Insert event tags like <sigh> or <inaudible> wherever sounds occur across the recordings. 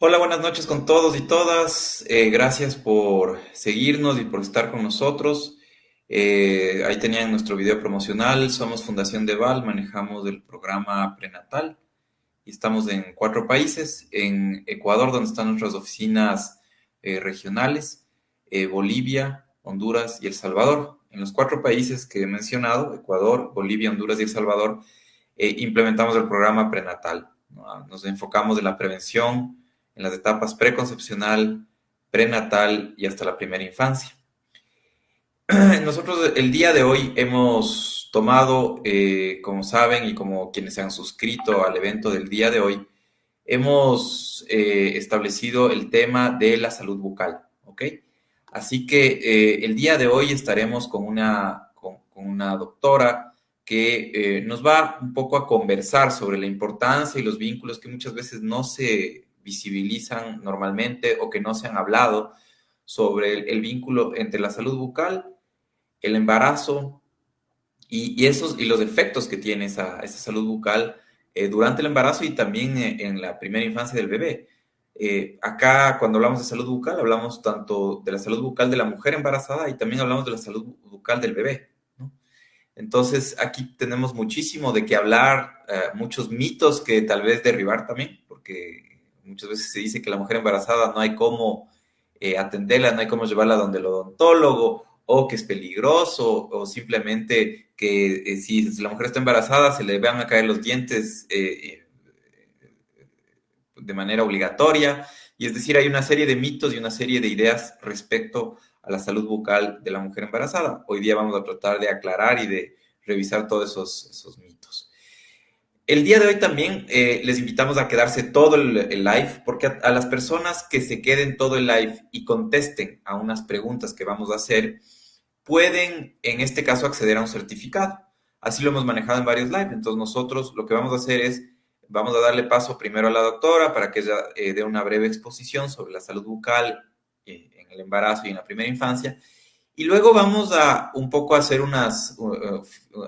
Hola, buenas noches con todos y todas. Eh, gracias por seguirnos y por estar con nosotros. Eh, ahí tenían nuestro video promocional. Somos Fundación Deval, manejamos el programa prenatal y estamos en cuatro países. En Ecuador, donde están nuestras oficinas eh, regionales, Bolivia, Honduras y El Salvador. En los cuatro países que he mencionado, Ecuador, Bolivia, Honduras y El Salvador, implementamos el programa prenatal. Nos enfocamos en la prevención, en las etapas preconcepcional, prenatal y hasta la primera infancia. <clears throat> Nosotros el día de hoy hemos tomado, eh, como saben y como quienes se han suscrito al evento del día de hoy, hemos eh, establecido el tema de la salud bucal, ¿ok? Así que eh, el día de hoy estaremos con una, con, una doctora que nos va un poco a conversar sobre la importancia y los vínculos que muchas veces no se visibilizan normalmente o que no se han hablado sobre el, vínculo entre la salud bucal, el embarazo y, esos, y los efectos que tiene esa, esa salud bucal eh, durante el embarazo y también eh, en la primera infancia del bebé. Eh, acá, cuando hablamos de salud bucal, hablamos tanto de la salud bucal de la mujer embarazada y también hablamos de la salud bucal del bebé. Entonces, aquí tenemos muchísimo de qué hablar, muchos mitos que tal vez derribar también, porque muchas veces se dice que la mujer embarazada no hay cómo eh, atenderla, no hay cómo llevarla donde el odontólogo, o que es peligroso, o simplemente que eh, si la mujer está embarazada se le van a caer los dientes eh, de manera obligatoria. Y es decir, hay una serie de mitos y una serie de ideas respecto a la salud bucal de la mujer embarazada. Hoy día vamos a tratar de aclarar y de revisar todos esos, esos mitos. El día de hoy también eh, les invitamos a quedarse todo el, live, porque a, las personas que se queden todo el live y contesten a unas preguntas que vamos a hacer, pueden en este caso acceder a un certificado. Así lo hemos manejado en varios live. Entonces nosotros lo que vamos a hacer es, vamos a darle paso primero a la doctora para que ella eh, dé una breve exposición sobre la salud bucal eh, en el embarazo y en la primera infancia. Y luego vamos a un poco hacer unas,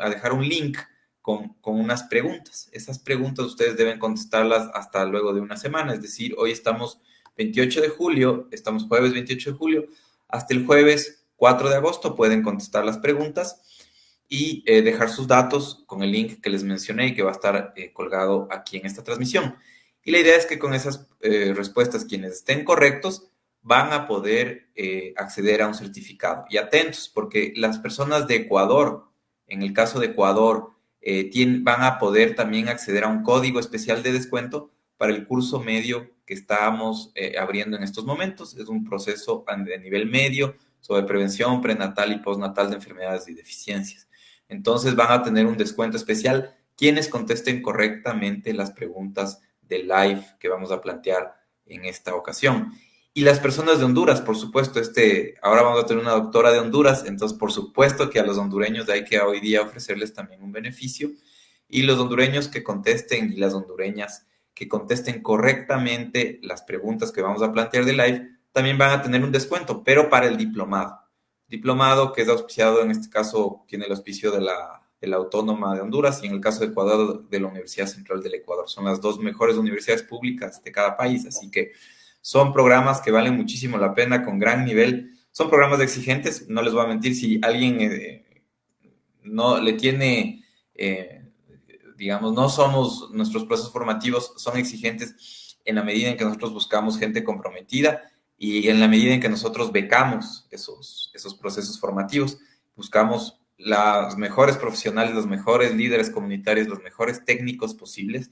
a dejar un link con, unas preguntas. Esas preguntas ustedes deben contestarlas hasta luego de una semana, es decir, hoy estamos 28 de julio, estamos jueves 28 de julio, hasta el jueves 4 de agosto pueden contestar las preguntas y eh, dejar sus datos con el link que les mencioné y que va a estar eh, colgado aquí en esta transmisión. Y la idea es que con esas eh, respuestas, quienes estén correctos, van a poder acceder a un certificado. Y atentos, porque las personas de Ecuador, en el caso de Ecuador, eh, van a poder también acceder a un código especial de descuento para el curso medio que estamos eh, abriendo en estos momentos. Es un proceso de nivel medio sobre prevención prenatal y postnatal de enfermedades y deficiencias. Entonces van a tener un descuento especial quienes contesten correctamente las preguntas del live que vamos a plantear en esta ocasión. Y las personas de Honduras, por supuesto, este, ahora vamos a tener una doctora de Honduras, entonces por supuesto que a los hondureños hay que hoy día ofrecerles también un beneficio. Y los hondureños que contesten y las hondureñas que contesten correctamente las preguntas que vamos a plantear de live, también van a tener un descuento, pero para el diplomado. Diplomado que es auspiciado, en este caso, tiene el auspicio de la, de la Autónoma de Honduras y en el caso de Ecuador, de la Universidad Central del Ecuador. Son las dos mejores universidades públicas de cada país, así que son programas que valen muchísimo la pena, con gran nivel. Son programas exigentes, no les voy a mentir, si alguien eh, no le tiene, eh, digamos, no somos, nuestros procesos formativos son exigentes en la medida en que nosotros buscamos gente comprometida y en la medida en que nosotros becamos esos, esos procesos formativos, buscamos los mejores profesionales, los mejores líderes comunitarios, los mejores técnicos posibles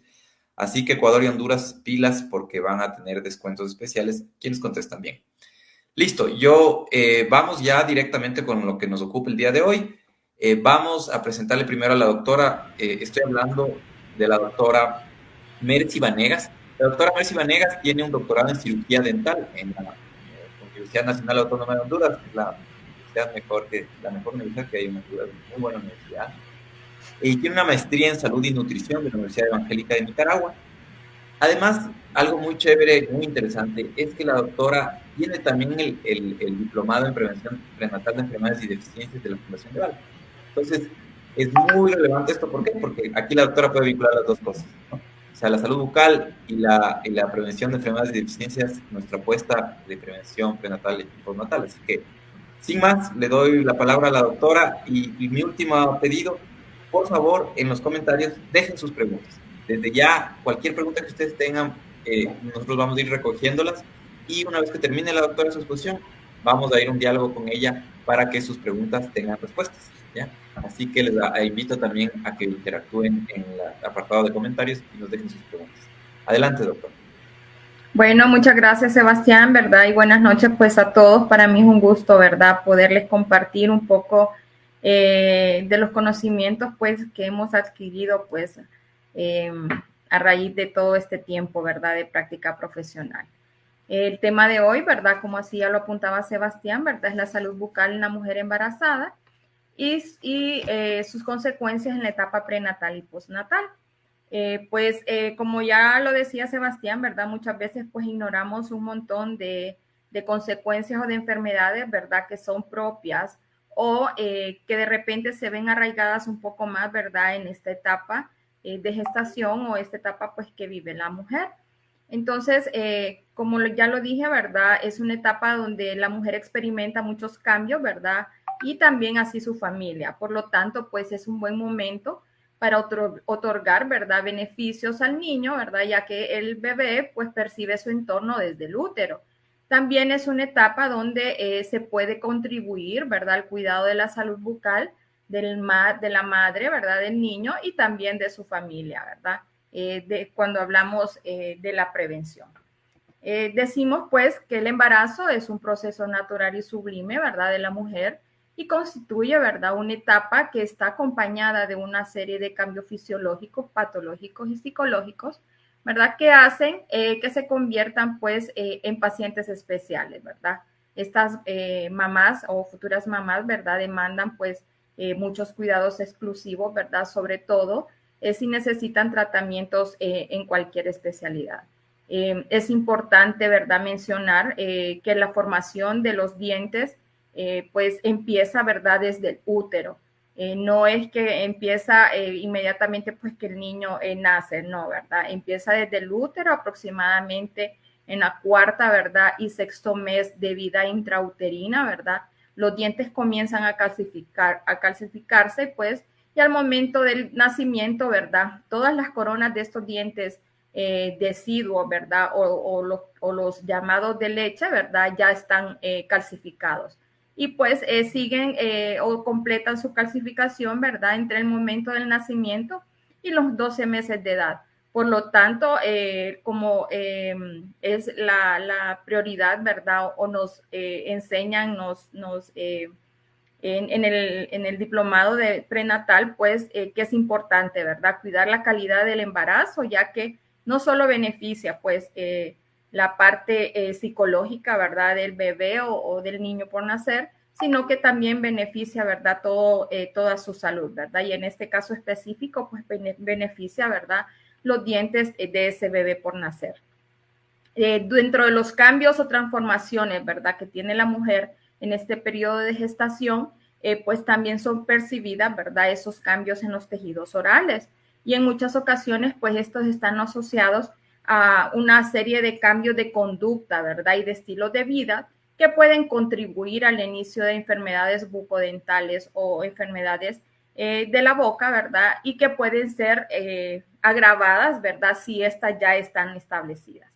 Así que Ecuador y Honduras, pilas porque van a tener descuentos especiales. Quienes contestan bien. Listo, yo eh, vamos ya directamente con lo que nos ocupa el día de hoy. Eh, vamos a presentarle primero a la doctora, eh, estoy hablando de la doctora Mercy Vanegas. La doctora Mercy Vanegas tiene un doctorado en cirugía dental en la Universidad Nacional Autónoma de Honduras, es la universidad mejor que, la mejor universidad que hay en Honduras, muy buena universidad y tiene una maestría en salud y nutrición de la Universidad Evangélica de Nicaragua. Además, algo muy chévere, muy interesante, es que la doctora tiene también el, el, diplomado en prevención prenatal de enfermedades y deficiencias de la Fundación de Val. Entonces, es muy relevante esto, ¿por qué? Porque aquí la doctora puede vincular las dos cosas, O sea, la salud bucal y la, y la prevención de enfermedades y deficiencias, nuestra apuesta de prevención prenatal y postnatal. Así que, sin más, le doy la palabra a la doctora y, mi último pedido, por favor, en los comentarios dejen sus preguntas. Desde ya, cualquier pregunta que ustedes tengan, eh, nosotros vamos a ir recogiéndolas y una vez que termine la doctora su exposición, vamos a ir a un diálogo con ella para que sus preguntas tengan respuestas. ¿ya? Así que les invito también a que interactúen en el apartado de comentarios y nos dejen sus preguntas. Adelante, doctor. Bueno, muchas gracias, Sebastián, ¿verdad? Y buenas noches, pues, a todos. Para mí es un gusto, ¿verdad?, poderles compartir un poco eh, de los conocimientos, pues, que hemos adquirido, pues, em, a raíz de todo este tiempo, ¿verdad?, de práctica profesional. El tema de hoy, ¿verdad?, como así ya lo apuntaba Sebastián, ¿verdad?, es la salud bucal en la mujer embarazada y, eh, sus consecuencias en la etapa prenatal y postnatal. Eh, pues eh, como ya lo decía Sebastián, ¿verdad? Muchas veces pues ignoramos un montón de, de consecuencias o de enfermedades, ¿verdad? Que son propias o que de repente se ven arraigadas un poco más, ¿verdad? En esta etapa de gestación o esta etapa pues que vive la mujer. Entonces, como ya lo dije, ¿verdad? Es una etapa donde la mujer experimenta muchos cambios, ¿verdad? y también así su familia. Por lo tanto, pues es un buen momento para otorgar, ¿verdad?, beneficios al niño, ¿verdad?, ya que el bebé pues percibe su entorno desde el útero. También es una etapa donde eh, se puede contribuir, ¿verdad?, al cuidado de la salud bucal del de la madre, ¿verdad?, del niño y también de su familia, ¿verdad?, eh, de, cuando hablamos eh, de la prevención. decimos pues que el embarazo es un proceso natural y sublime, ¿verdad?, de la mujer y constituye, ¿verdad?, una etapa que está acompañada de una serie de cambios fisiológicos, patológicos y psicológicos, ¿verdad?, que hacen eh, que se conviertan, pues, eh, en pacientes especiales, ¿verdad? Estas eh, mamás o futuras mamás, ¿verdad?, demandan, pues, muchos cuidados exclusivos, ¿verdad?, sobre todo si necesitan tratamientos en cualquier especialidad. es importante, ¿verdad?, mencionar que la formación de los dientes, pues empieza, ¿verdad?, desde el útero. Eh, no es que empieza eh, inmediatamente, pues que el niño nace, no, ¿verdad? Empieza desde el útero aproximadamente en la cuarta, ¿verdad? Y sexto mes de vida intrauterina, ¿verdad? Los dientes comienzan a calcificar, a calcificarse, pues, y al momento del nacimiento, ¿verdad? Todas las coronas de estos dientes deciduos, ¿verdad? O, los, llamados de leche, ¿verdad? Ya están calcificados y pues eh, siguen eh, o completan su calcificación, ¿verdad? Entre el momento del nacimiento y los 12 meses de edad. Por lo tanto, eh, como em, es la, prioridad, ¿verdad? O nos enseñan, nos, nos en, el, en, el, diplomado de prenatal, pues que es importante, ¿verdad? Cuidar la calidad del embarazo, ya que no solo beneficia, pues, la parte eh, psicológica, ¿verdad? Del bebé o, del niño por nacer, sino que también beneficia, ¿verdad? Eh, toda su salud, ¿verdad? Y en este caso específico, pues beneficia, ¿verdad? Los dientes eh, de ese bebé por nacer. dentro de los cambios o transformaciones, ¿verdad? Que tiene la mujer en este periodo de gestación, pues también son percibidas, ¿verdad? Esos cambios en los tejidos orales. Y en muchas ocasiones, pues estos están asociados a una serie de cambios de conducta, ¿verdad? Y de estilo de vida que pueden contribuir al inicio de enfermedades bucodentales o enfermedades eh, de la boca, ¿verdad? Y que pueden ser eh, agravadas, ¿verdad? Si estas ya están establecidas.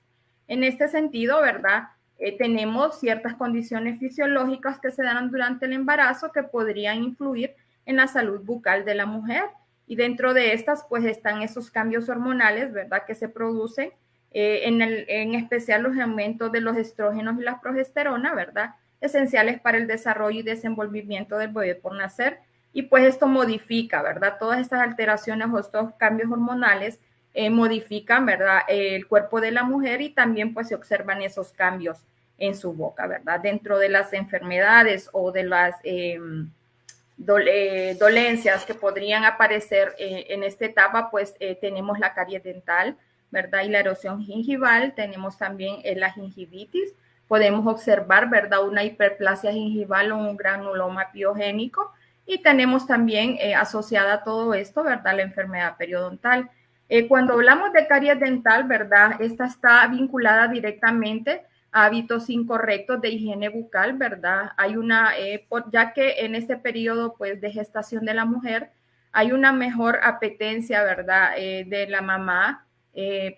En este sentido, ¿verdad? Eh, tenemos ciertas condiciones fisiológicas que se dan durante el embarazo que podrían influir en la salud bucal de la mujer. Y dentro de estas, pues están esos cambios hormonales, ¿verdad? Que se producen eh, en, el, en especial los aumentos de los estrógenos y la progesterona, ¿verdad? Esenciales para el desarrollo y desenvolvimiento del bebé por nacer. Y pues esto modifica, ¿verdad? Todas estas alteraciones o estos cambios hormonales eh, modifican, ¿verdad? el cuerpo de la mujer y también pues se observan esos cambios en su boca, ¿verdad? Dentro de las enfermedades o de las em, dolencias que podrían aparecer eh, en esta etapa, pues tenemos la caries dental, ¿verdad? Y la erosión gingival, tenemos también eh, la gingivitis, podemos observar, ¿verdad? Una hiperplasia gingival o un granuloma piogénico y tenemos también eh, asociada a todo esto, ¿verdad? La enfermedad periodontal. Eh, cuando hablamos de caries dental, ¿verdad? Esta está vinculada directamente a hábitos incorrectos de higiene bucal, ¿verdad? Hay una, eh, ya que en este periodo, pues, de gestación de la mujer, hay una mejor apetencia, ¿verdad? De la mamá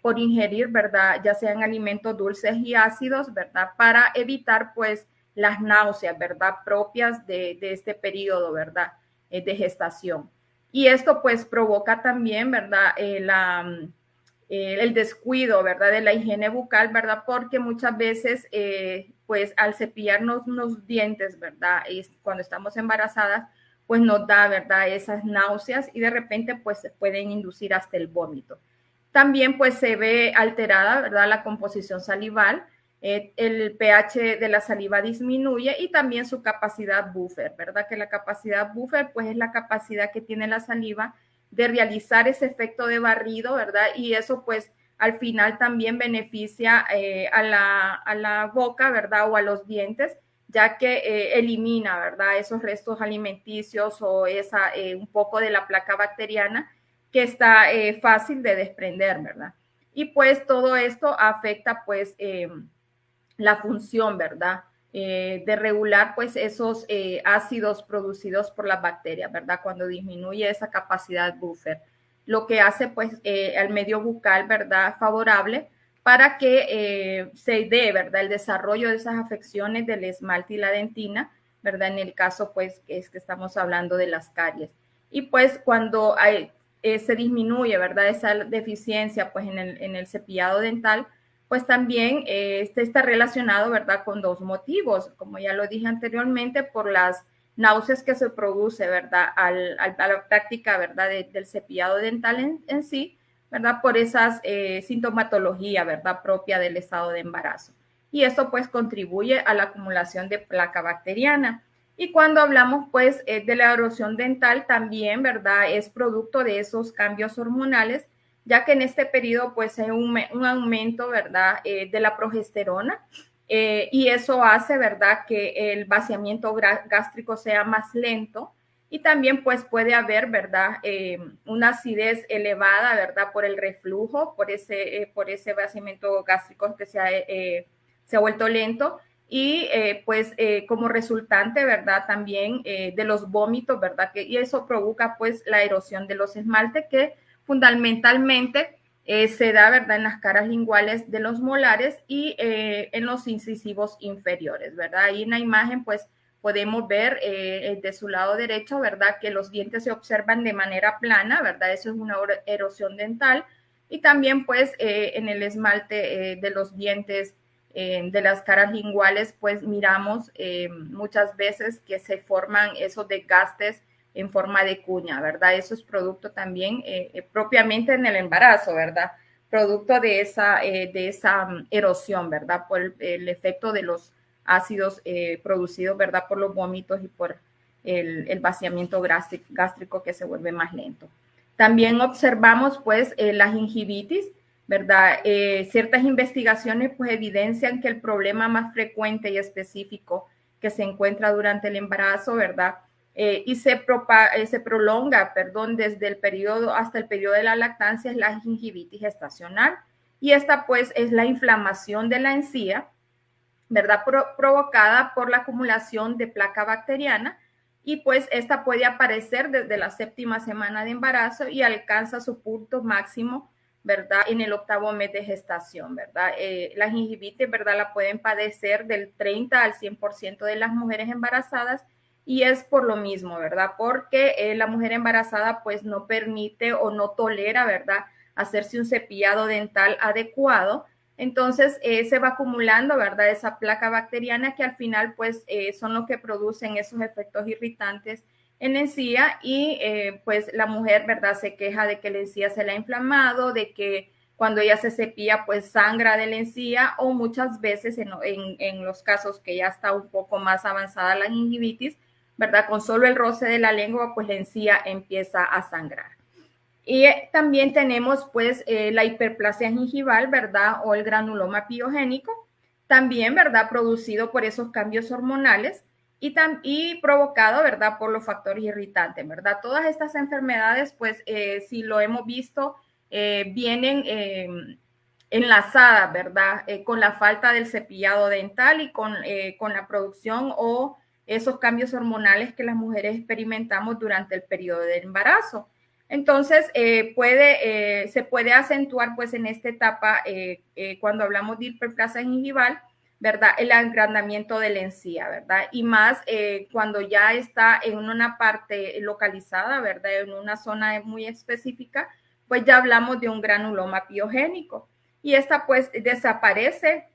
por ingerir, ¿verdad? Ya sean alimentos dulces y ácidos, ¿verdad? Para evitar, pues, las náuseas, ¿verdad? Propias de, de este periodo, ¿verdad? de gestación. Y esto pues provoca también, ¿verdad? Eh, mm, eh, el descuido, ¿verdad? De la higiene bucal, ¿verdad? Porque muchas veces, eh, pues al cepillarnos los dientes, ¿verdad? Y cuando estamos embarazadas, pues nos da, ¿verdad? Esas náuseas y de repente pues se pueden inducir hasta el vómito. También pues se ve alterada, ¿verdad? La composición salival eh, el pH de la saliva disminuye y también su capacidad buffer, ¿verdad? Que la capacidad buffer, pues es la capacidad que tiene la saliva de realizar ese efecto de barrido, ¿verdad? Y eso, pues, al final también beneficia eh, a, la, boca, ¿verdad? O a los dientes, ya que eh, elimina, ¿verdad? Esos restos alimenticios o esa, un poco de la placa bacteriana que está fácil de desprender, ¿verdad? Y pues todo esto afecta, pues, la función, ¿verdad? Eh, de regular pues esos eh, ácidos producidos por las bacterias, ¿verdad? Cuando disminuye esa capacidad buffer, lo que hace pues eh, al medio bucal, ¿verdad? Favorable para que se dé, ¿verdad? El desarrollo de esas afecciones del esmalte y la dentina, ¿verdad? En el caso pues es que estamos hablando de las caries. Y pues cuando hay, se disminuye, ¿verdad? Esa deficiencia pues en el, en cepillado dental, pues también eh, este está relacionado, ¿verdad?, con dos motivos, como ya lo dije anteriormente, por las náuseas que se produce, ¿verdad?, al, a la práctica, ¿verdad?, del cepillado dental en, sí, ¿verdad?, por esa eh, sintomatología, ¿verdad?, propia del estado de embarazo. Y esto, pues, contribuye a la acumulación de placa bacteriana. Y cuando hablamos, pues, eh, de la erosión dental, también, ¿verdad?, es producto de esos cambios hormonales ya que en este periodo pues hay un, aumento, ¿verdad?, eh, de la progesterona eh, y eso hace, ¿verdad?, que el vaciamiento gástrico sea más lento y también pues puede haber, ¿verdad?, una acidez elevada, ¿verdad?, por el reflujo, por ese, por ese vaciamiento gástrico que se ha, se ha vuelto lento y pues como resultante, ¿verdad? También de los vómitos, ¿verdad? Que, y eso provoca pues la erosión de los esmaltes que fundamentalmente eh, se da, ¿verdad?, en las caras linguales de los molares y eh, en los incisivos inferiores, ¿verdad? Ahí en la imagen, pues, podemos ver eh, de su lado derecho, ¿verdad?, que los dientes se observan de manera plana, ¿verdad? Eso es una erosión dental. Y también, pues, en el esmalte de los dientes de las caras linguales, pues, miramos muchas veces que se forman esos desgastes en forma de cuña, ¿verdad? Eso es producto también eh, eh, propiamente en el embarazo, ¿verdad? Producto de esa, eh, de esa mm, erosión, ¿verdad? Por el, efecto de los ácidos producidos, ¿verdad? Por los vómitos y por el, vaciamiento gástrico que se vuelve más lento. También observamos, pues, la gingivitis, ¿verdad? ciertas investigaciones, pues, evidencian que el problema más frecuente y específico que se encuentra durante el embarazo, ¿verdad? Eh, y se, eh, se prolonga, perdón, desde el periodo hasta el periodo de la lactancia es la gingivitis gestacional. Y esta pues es la inflamación de la encía, ¿verdad? provocada por la acumulación de placa bacteriana y pues esta puede aparecer desde la séptima semana de embarazo y alcanza su punto máximo, ¿verdad? En el octavo mes de gestación, ¿verdad? Eh, la gingivitis, ¿verdad? La pueden padecer del 30 al 100% de las mujeres embarazadas y es por lo mismo, ¿verdad? Porque eh, la mujer embarazada pues no permite o no tolera, ¿verdad? Hacerse un cepillado dental adecuado. Entonces eh, se va acumulando, ¿verdad? Esa placa bacteriana que al final pues eh, son los que producen esos efectos irritantes en encía y pues la mujer, ¿verdad? Se queja de que la encía se le ha inflamado, de que cuando ella se cepilla pues sangra de la encía o muchas veces en, en los casos que ya está un poco más avanzada la gingivitis, ¿verdad? Con solo el roce de la lengua, pues la encía empieza a sangrar. Y eh, también tenemos pues eh, la hiperplasia gingival, ¿verdad? O el granuloma piogénico, también, ¿verdad? Producido por esos cambios hormonales y, y provocado, ¿verdad? Por los factores irritantes, ¿verdad? Todas estas enfermedades, pues eh, si lo hemos visto vienen enlazadas, ¿verdad? con la falta del cepillado dental y con, con la producción o esos cambios hormonales que las mujeres experimentamos durante el periodo de embarazo. Entonces, eh, puede, eh, se puede acentuar pues en esta etapa, eh, cuando hablamos de hiperplasia gingival, ¿verdad? El agrandamiento de encía, ¿verdad? Y más cuando ya está en una parte localizada, ¿verdad? En una zona muy específica, pues ya hablamos de un granuloma piogénico. Y esta pues desaparece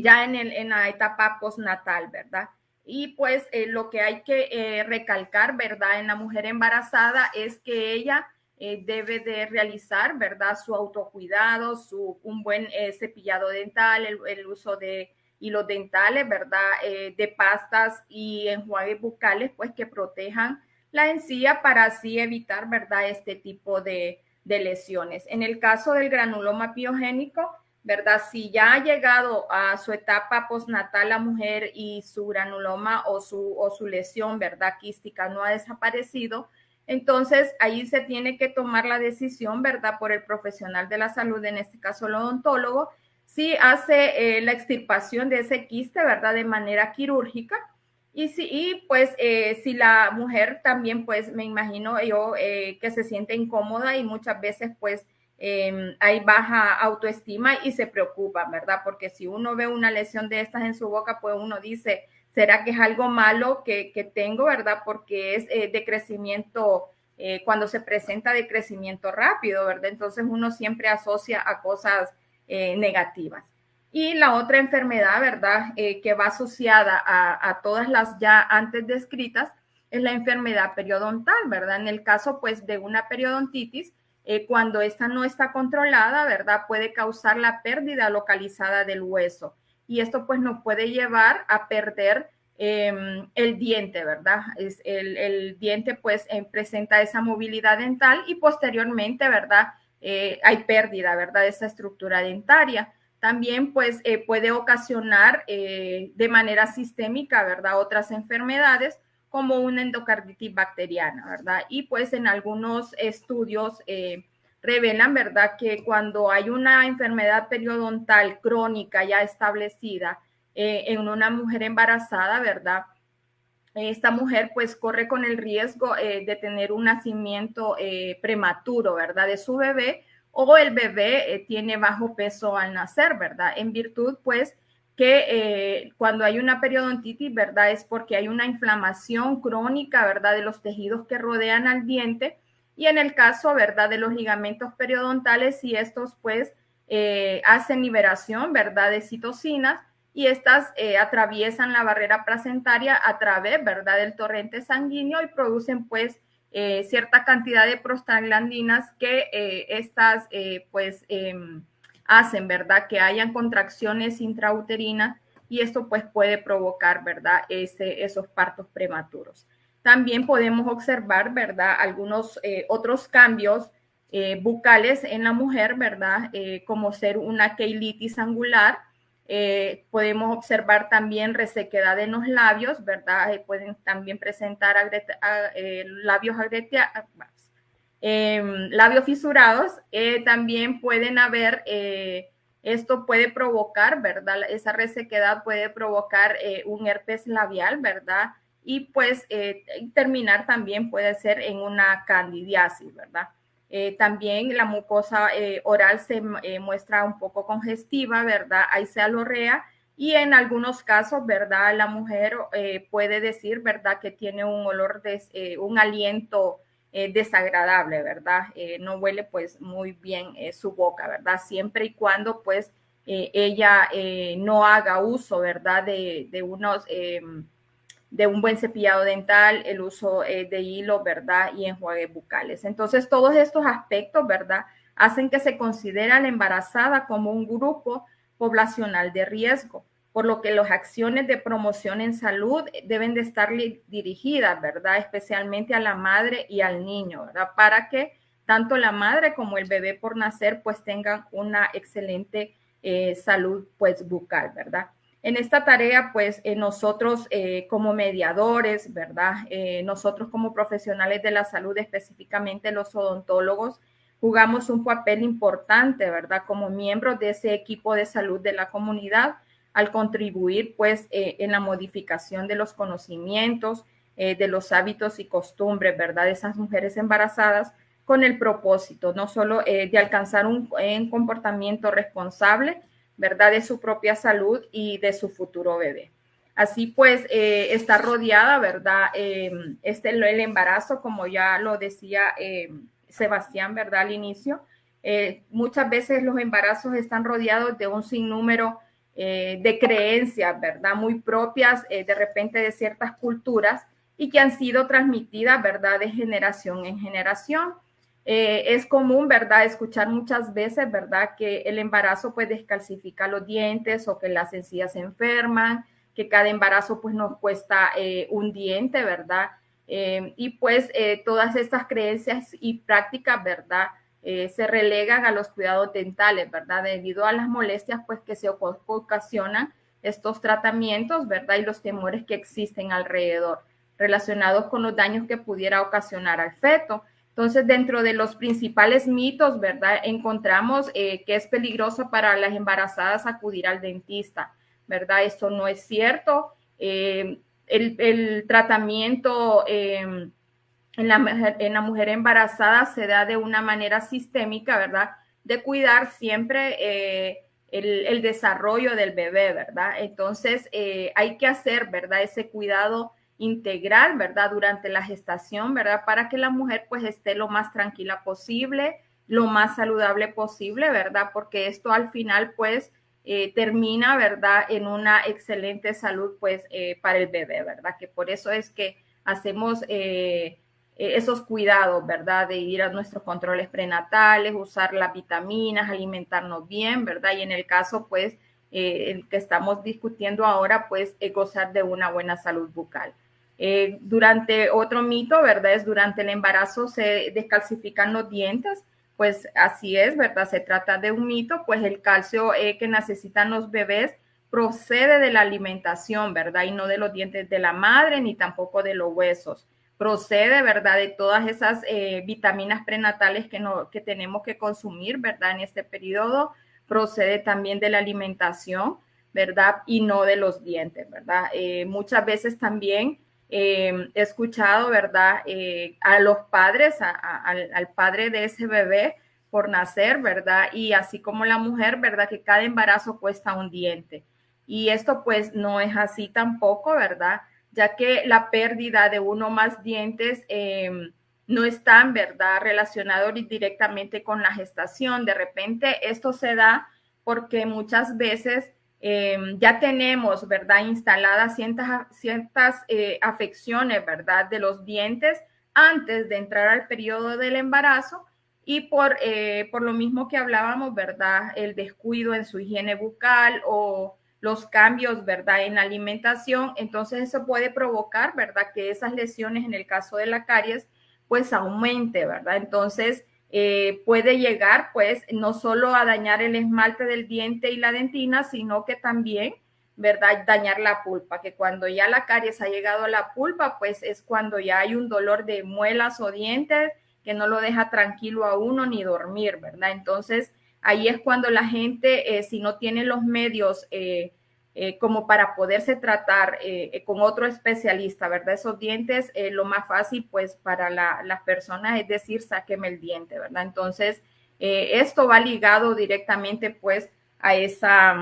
ya en, en la etapa postnatal, ¿verdad? Y pues eh, lo que hay que eh, recalcar, ¿verdad? En la mujer embarazada es que ella eh, debe de realizar, ¿verdad? Su autocuidado, su, un buen cepillado dental, el, uso de hilos dentales, ¿verdad? de pastas y enjuagues bucales, pues que protejan la encía para así evitar, ¿verdad? Este tipo de, de lesiones. En el caso del granuloma piogénico, ¿verdad? Si ya ha llegado a su etapa postnatal la mujer y su granuloma o su, o su lesión, ¿verdad? Quística no ha desaparecido, entonces ahí se tiene que tomar la decisión, ¿verdad? Por el profesional de la salud, en este caso el odontólogo, si hace eh, la extirpación de ese quiste, ¿verdad? De manera quirúrgica. Y, si, y pues eh, si la mujer también, pues me imagino yo eh, que se siente incómoda y muchas veces pues Em, hay baja autoestima y se preocupa, ¿verdad? Porque si uno ve una lesión de estas en su boca, pues uno dice, ¿será que es algo malo que, tengo, ¿verdad? Porque es eh, de crecimiento, eh, cuando se presenta de crecimiento rápido, ¿verdad? Entonces uno siempre asocia a cosas eh, negativas. Y la otra enfermedad, ¿verdad? que va asociada a, a todas las ya antes descritas, es la enfermedad periodontal, ¿verdad? En el caso, pues, de una periodontitis, eh, cuando esta no está controlada, ¿verdad? Puede causar la pérdida localizada del hueso. Y esto pues nos puede llevar a perder em, el diente, ¿verdad? Es el, diente pues eh, presenta esa movilidad dental y posteriormente, ¿verdad? Eh, hay pérdida, ¿verdad? De esa estructura dentaria. También pues puede ocasionar de manera sistémica, ¿verdad? Otras enfermedades como una endocarditis bacteriana, ¿verdad? Y pues en algunos estudios eh, revelan, ¿verdad?, que cuando hay una enfermedad periodontal crónica ya establecida eh, en una mujer embarazada, ¿verdad? Esta mujer pues corre con el riesgo eh, de tener un nacimiento prematuro, ¿verdad? De su bebé o el bebé tiene bajo peso al nacer, ¿verdad? En virtud pues que eh, cuando hay una periodontitis, ¿verdad? Es porque hay una inflamación crónica, ¿verdad? De los tejidos que rodean al diente. Y en el caso, ¿verdad? De los ligamentos periodontales, si estos pues eh, hacen liberación, ¿verdad? De citocinas y estas eh, atraviesan la barrera placentaria a través, ¿verdad? Del torrente sanguíneo y producen pues cierta cantidad de prostaglandinas que estas pues em, hacen, ¿verdad? Que hayan contracciones intrauterinas y esto pues puede provocar, ¿verdad? Ese, esos partos prematuros. También podemos observar, ¿verdad? Algunos eh, otros cambios eh, bucales en la mujer, ¿verdad? Eh, como ser una keilitis angular. podemos observar también resequedad en los labios, ¿verdad? pueden también presentar labios agreteados, Em, labios fisurados, eh, también pueden haber, eh, esto puede provocar, ¿verdad? Esa resequedad puede provocar eh, un herpes labial, ¿verdad? Y pues terminar también puede ser en una candidiasis, ¿verdad? también la mucosa oral se muestra un poco congestiva, ¿verdad? Hay cealorrea y en algunos casos, ¿verdad? La mujer puede decir, ¿verdad? Que tiene un olor, de, un aliento eh, desagradable, ¿verdad? Eh, no huele pues muy bien eh, su boca, ¿verdad? Siempre y cuando pues ella no haga uso, ¿verdad? De, de unos, em, de un buen cepillado dental, el uso de hilo, ¿verdad? Y enjuagues bucales. Entonces, todos estos aspectos, ¿verdad? Hacen que se considere a la embarazada como un grupo poblacional de riesgo por lo que las acciones de promoción en salud deben de estar dirigidas, ¿verdad? Especialmente a la madre y al niño, ¿verdad? Para que tanto la madre como el bebé por nacer pues tengan una excelente eh, salud pues bucal, ¿verdad? En esta tarea pues eh, nosotros eh, como mediadores, ¿verdad? nosotros como profesionales de la salud, específicamente los odontólogos, jugamos un papel importante, ¿verdad? Como miembros de ese equipo de salud de la comunidad al contribuir pues eh, en la modificación de los conocimientos, eh, de los hábitos y costumbres, ¿verdad? De esas mujeres embarazadas con el propósito no solo eh, de alcanzar un, comportamiento responsable, ¿verdad? De su propia salud y de su futuro bebé. Así pues, está rodeada, ¿verdad? este, el embarazo, como ya lo decía Sebastián, ¿verdad? Al inicio, muchas veces los embarazos están rodeados de un sinnúmero eh, de creencias, ¿verdad? Muy propias eh, de repente de ciertas culturas y que han sido transmitidas, ¿verdad? De generación en generación. Eh, es común, ¿verdad? Escuchar muchas veces, ¿verdad? Que el embarazo pues descalcifica los dientes o que las encías se enferman, que cada embarazo pues nos cuesta un diente, ¿verdad? y pues todas estas creencias y prácticas, ¿verdad? Eh, se relegan a los cuidados dentales, ¿verdad? Debido a las molestias pues que se ocasionan estos tratamientos, ¿verdad? Y los temores que existen alrededor relacionados con los daños que pudiera ocasionar al feto. Entonces, dentro de los principales mitos, ¿verdad? Encontramos eh, que es peligroso para las embarazadas acudir al dentista, ¿verdad? Eso no es cierto. Eh, el, el, tratamiento en la, en la mujer embarazada se da de una manera sistémica, ¿verdad? De cuidar siempre eh, el, desarrollo del bebé, ¿verdad? Entonces, hay que hacer, ¿verdad? Ese cuidado integral, ¿verdad? Durante la gestación, ¿verdad? Para que la mujer pues esté lo más tranquila posible, lo más saludable posible, ¿verdad? Porque esto al final pues eh, termina, ¿verdad? En una excelente salud pues para el bebé, ¿verdad? Que por eso es que hacemos eh, esos cuidados, ¿verdad? De ir a nuestros controles prenatales, usar las vitaminas, alimentarnos bien, ¿verdad? Y en el caso, pues, eh, el que estamos discutiendo ahora, pues, es gozar de una buena salud bucal. Eh, durante otro mito, ¿verdad? Es durante el embarazo se descalcifican los dientes, pues así es, ¿verdad? Se trata de un mito, pues el calcio que necesitan los bebés procede de la alimentación, ¿verdad? Y no de los dientes de la madre ni tampoco de los huesos procede, ¿verdad? De todas esas eh, vitaminas prenatales que, no, que tenemos que consumir, ¿verdad? En este periodo, procede también de la alimentación, ¿verdad? Y no de los dientes, ¿verdad? Eh, muchas veces también eh, he escuchado, ¿verdad? a los padres, al, padre de ese bebé por nacer, ¿verdad? Y así como la mujer, ¿verdad? Que cada embarazo cuesta un diente. Y esto pues no es así tampoco, ¿verdad? ya que la pérdida de uno más dientes em, no está verdad relacionado directamente con la gestación. De repente esto se da porque muchas veces em, ya tenemos, ¿verdad? Instaladas ciertas, ciertas eh, afecciones, ¿verdad? De los dientes antes de entrar al periodo del embarazo y por, eh, por lo mismo que hablábamos, ¿verdad? El descuido en su higiene bucal o los cambios, ¿verdad? En la alimentación, entonces eso puede provocar, ¿verdad? Que esas lesiones en el caso de la caries, pues aumente, ¿verdad? Entonces eh, puede llegar, pues, no solo a dañar el esmalte del diente y la dentina, sino que también, ¿verdad? Dañar la pulpa, que cuando ya la caries ha llegado a la pulpa, pues es cuando ya hay un dolor de muelas o dientes que no lo deja tranquilo a uno ni dormir, ¿verdad? Entonces, ahí es cuando la gente, eh, si no tiene los medios eh, eh, como para poderse tratar con otro especialista, ¿verdad? Esos dientes, lo más fácil, pues, para las personas es decir, sáqueme el diente, ¿verdad? Entonces, esto va ligado directamente, pues, a esa,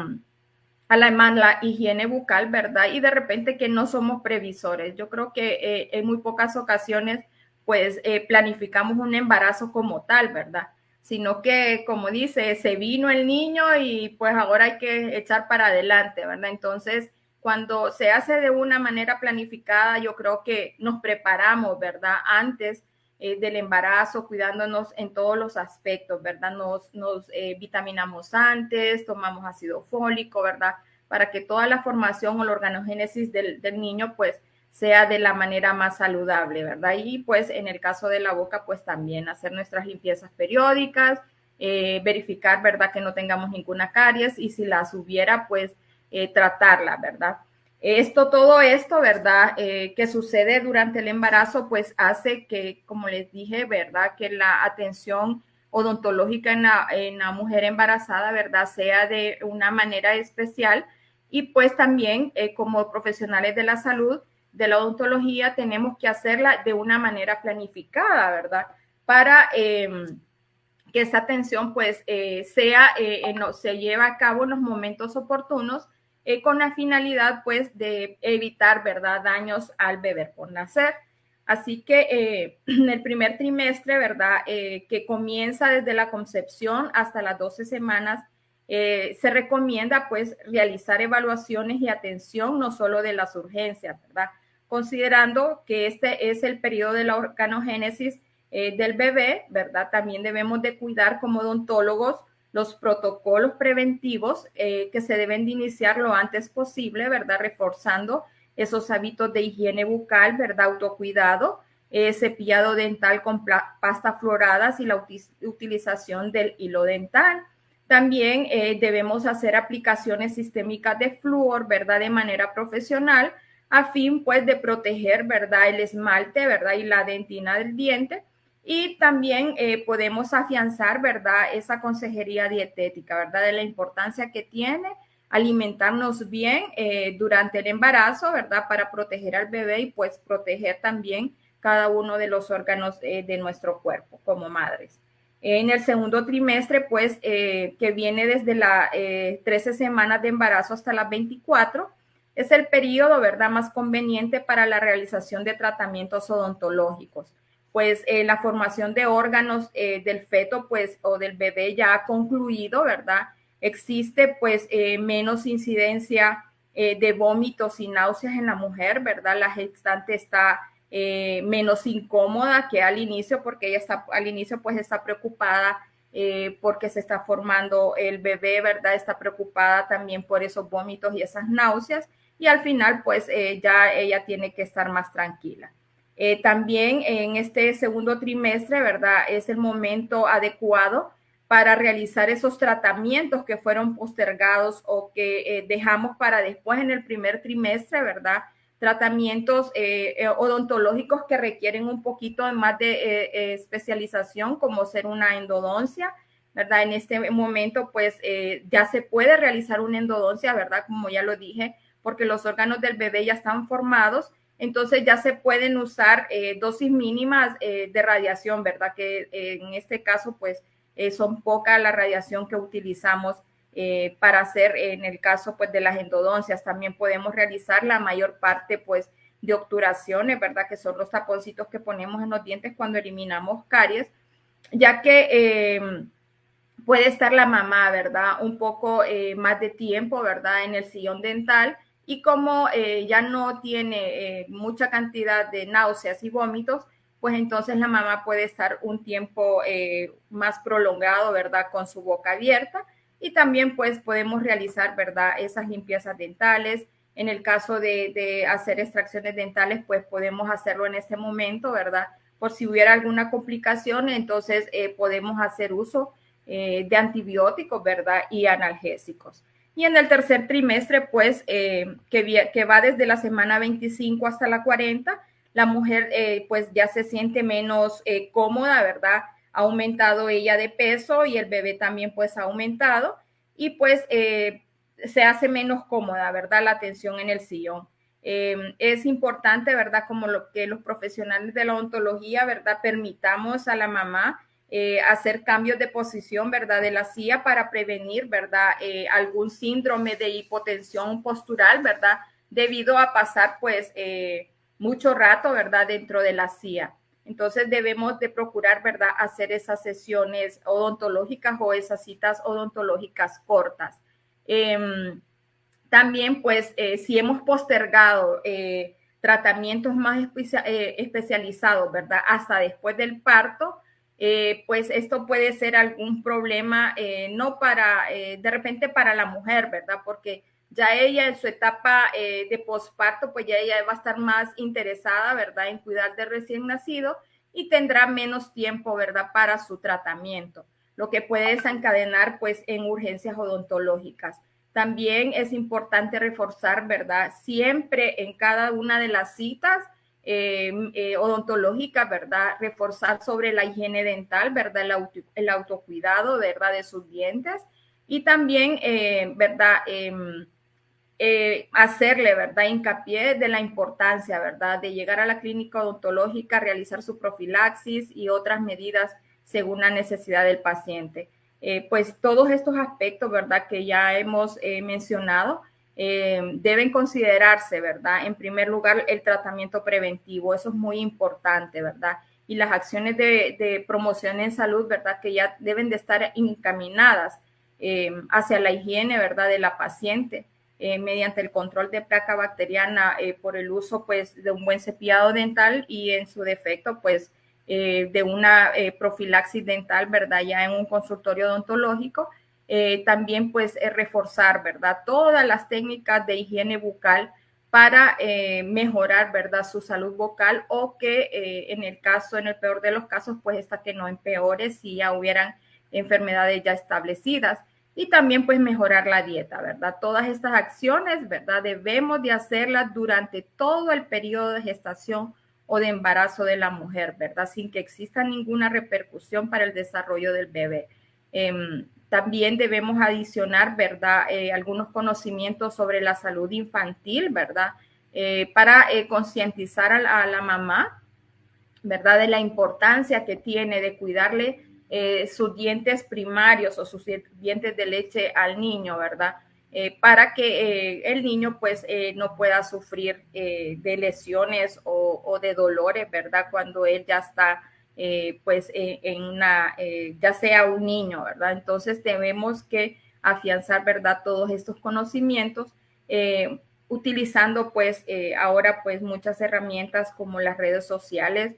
a la, la, higiene bucal, ¿verdad? Y de repente que no somos previsores. Yo creo que en muy pocas ocasiones, pues, planificamos un embarazo como tal, ¿verdad? Sino que, como dice, se vino el niño y pues ahora hay que echar para adelante, ¿verdad? Entonces, cuando se hace de una manera planificada, yo creo que nos preparamos, ¿verdad? Antes eh, del embarazo, cuidándonos en todos los aspectos, ¿verdad? Nos, nos eh, vitaminamos antes, tomamos ácido fólico, ¿verdad? Para que toda la formación o la organogénesis del, del niño, pues, sea de la manera más saludable, ¿verdad? Y pues en el caso de la boca, pues también hacer nuestras limpiezas periódicas, eh, verificar, ¿verdad? Que no tengamos ninguna caries y si las hubiera, pues eh, tratarla, ¿verdad? Esto, todo esto, ¿verdad? Eh, que sucede durante el embarazo, pues hace que, como les dije, ¿verdad? Que la atención odontológica en la, mujer embarazada, ¿verdad? Sea de una manera especial. Y pues también eh, como profesionales de la salud, de la odontología, tenemos que hacerla de una manera planificada, ¿verdad? Para em, que esta atención pues eh, sea, eh, se lleve a cabo en los momentos oportunos con la finalidad pues de evitar, ¿verdad? Daños al bebé por nacer. Así que eh, <clears throat> en el primer trimestre, ¿verdad? Eh, que comienza desde la concepción hasta las 12 semanas, eh, se recomienda pues realizar evaluaciones y atención no solo de las urgencias, ¿verdad? Considerando que este es el periodo de la organogénesis del bebé, ¿verdad? También debemos de cuidar como odontólogos los protocolos preventivos que se deben de iniciar lo antes posible, ¿verdad? Reforzando esos hábitos de higiene bucal, ¿verdad? Autocuidado, eh, cepillado dental con pasta floradas y la utilización del hilo dental. También eh, debemos hacer aplicaciones sistémicas de flúor, ¿verdad? De manera profesional, a fin, pues, de proteger, ¿verdad? El esmalte, ¿verdad? Y la dentina del diente. Y también eh, podemos afianzar, ¿verdad? Esa consejería dietética, ¿verdad? De la importancia que tiene alimentarnos bien eh, durante el embarazo, ¿verdad? Para proteger al bebé y pues proteger también cada uno de los órganos eh, de nuestro cuerpo como madres. En el segundo trimestre, pues, que viene desde las 13 semanas de embarazo hasta las 24, es el periodo, ¿verdad?, más conveniente para la realización de tratamientos odontológicos. Pues la formación de órganos del feto, pues, o del bebé ya ha concluido, ¿verdad? existe pues eh, menos incidencia eh, de vómitos y náuseas en la mujer, ¿verdad? La gestante está eh, menos incómoda que al inicio porque ella está al inicio pues está preocupada porque se está formando el bebé, ¿verdad? Está preocupada también por esos vómitos y esas náuseas y al final pues ya ella tiene que estar más tranquila. también en este segundo trimestre, ¿verdad? Es el momento adecuado para realizar esos tratamientos que fueron postergados o que eh, dejamos para después en el primer trimestre, ¿verdad? Tratamientos eh, eh, odontológicos que requieren un poquito más de especialización, como ser una endodoncia, ¿verdad? En este momento, pues ya se puede realizar una endodoncia, ¿verdad? Como ya lo dije, porque los órganos del bebé ya están formados entonces ya se pueden usar dosis mínimas de radiación, ¿verdad? Que en este caso, pues eh, son poca la radiación que utilizamos eh, para hacer en el caso pues de las endodoncias. También podemos realizar la mayor parte pues de obturaciones, ¿verdad? Que son los taponcitos que ponemos en los dientes cuando eliminamos caries, ya que em, puede estar la mamá, ¿verdad? Un poco eh, más de tiempo, ¿verdad? En el sillón dental y como ya no tiene mucha cantidad de náuseas y vómitos, pues entonces la mamá puede estar un tiempo eh, más prolongado, ¿verdad? Con su boca abierta y también pues podemos realizar, ¿verdad? Esas limpiezas dentales. En el caso de, hacer extracciones dentales, pues podemos hacerlo en este momento, ¿verdad? Por si hubiera alguna complicación, entonces eh, podemos hacer uso eh, de antibióticos, ¿verdad? Y analgésicos. Y en el tercer trimestre, pues, que, que va desde la semana 25 hasta la 40, la mujer eh, pues ya se siente menos eh, cómoda, ¿verdad? Ha aumentado ella de peso y el bebé también pues ha aumentado y pues eh, se hace menos cómoda, ¿verdad? La atención en el sillón. Es importante, ¿verdad? Como lo que los profesionales de la odontología, ¿verdad? Permitamos a la mamá hacer cambios de posición, ¿verdad? De la silla para prevenir, ¿verdad? algún síndrome de hipotensión postural, ¿verdad? Debido a pasar, pues, mucho rato, ¿verdad? Dentro de la CIA. Entonces debemos de procurar, ¿verdad? Hacer esas sesiones odontológicas o esas citas odontológicas cortas. Em, también, pues, eh, si hemos postergado eh, tratamientos más eh, especializados, ¿verdad? Hasta después del parto, pues esto puede ser algún problema, no para, de repente para la mujer, ¿verdad? Porque ya ella en su etapa eh, de posparto, pues ya ella va a estar más interesada, ¿verdad?, en cuidar del recién nacido y tendrá menos tiempo, ¿verdad?, para su tratamiento, lo que puede desencadenar, pues, en urgencias odontológicas. También es importante reforzar, ¿verdad?, siempre en cada una de las citas, eh, odontológica, ¿verdad? Reforzar sobre la higiene dental, ¿verdad? El, autocuidado, ¿verdad? De sus dientes. Y también, ¿verdad? Em, hacerle, ¿verdad? Hincapié de la importancia, ¿verdad? De llegar a la clínica odontológica, realizar su profilaxis y otras medidas según la necesidad del paciente. Eh, pues todos estos aspectos, ¿verdad? Que ya hemos eh, mencionado, eh, deben considerarse, ¿verdad? En primer lugar, el tratamiento preventivo, eso es muy importante, ¿verdad? Y las acciones de, promoción en salud, ¿verdad? Que ya deben de estar encaminadas hacia la higiene, ¿verdad? De la paciente. mediante el control de placa bacteriana por el uso pues de un buen cepillado dental y en su defecto pues eh, de una eh, profilaxis dental, ¿verdad? Ya en un consultorio odontológico. Eh, también pues reforzar, ¿verdad? Todas las técnicas de higiene bucal para mejorar, ¿verdad? Su salud vocal o que en el caso, en el peor de los casos, pues esta que no empeore si ya hubieran enfermedades ya establecidas y también pues mejorar la dieta, ¿verdad? Todas estas acciones, ¿verdad? Debemos de hacerlas durante todo el periodo de gestación o de embarazo de la mujer, ¿verdad? Sin que exista ninguna repercusión para el desarrollo del bebé. Em, también debemos adicionar, ¿verdad? Eh, algunos conocimientos sobre la salud infantil, ¿verdad? Eh, para eh, concientizar a, la mamá, ¿verdad? De la importancia que tiene de cuidarle sus dientes primarios o sus dientes de leche al niño, ¿verdad? Para que el niño pues no pueda sufrir de lesiones o, de dolores, ¿verdad? Cuando él ya está pues en una, ya sea un niño, ¿verdad? Entonces tenemos que afianzar, ¿verdad? Todos estos conocimientos utilizando pues ahora pues muchas herramientas como las redes sociales,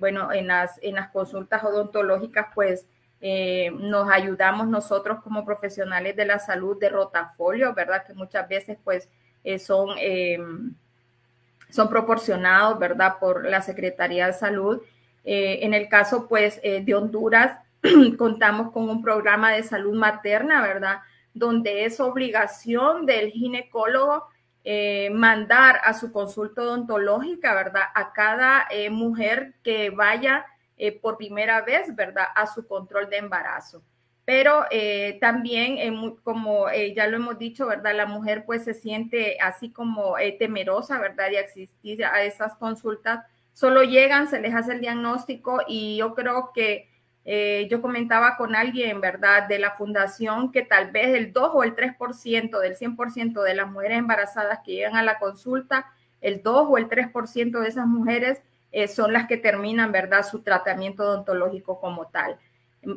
bueno, en las, en las consultas odontológicas pues eh, nos ayudamos nosotros como profesionales de la salud de rotafolio, ¿verdad? Que muchas veces pues eh, son, eh, son proporcionados, ¿verdad? Por la Secretaría de Salud. En el caso pues de Honduras, <clears throat> contamos con un programa de salud materna, ¿verdad? Donde es obligación del ginecólogo mandar a su consulta odontológica, ¿verdad? A cada mujer que vaya eh, por primera vez, ¿verdad?, a su control de embarazo. Pero eh, también, como eh, ya lo hemos dicho, ¿verdad? La mujer pues se siente así como temerosa, ¿verdad? De asistir a esas consultas. Solo llegan, se les hace el diagnóstico y yo creo que yo comentaba con alguien, ¿verdad? De la fundación que tal vez el 2 o el 3% del 100% de las mujeres embarazadas que llegan a la consulta, el 2 o el 3% de esas mujeres eh, son las que terminan, ¿verdad?, su tratamiento odontológico como tal.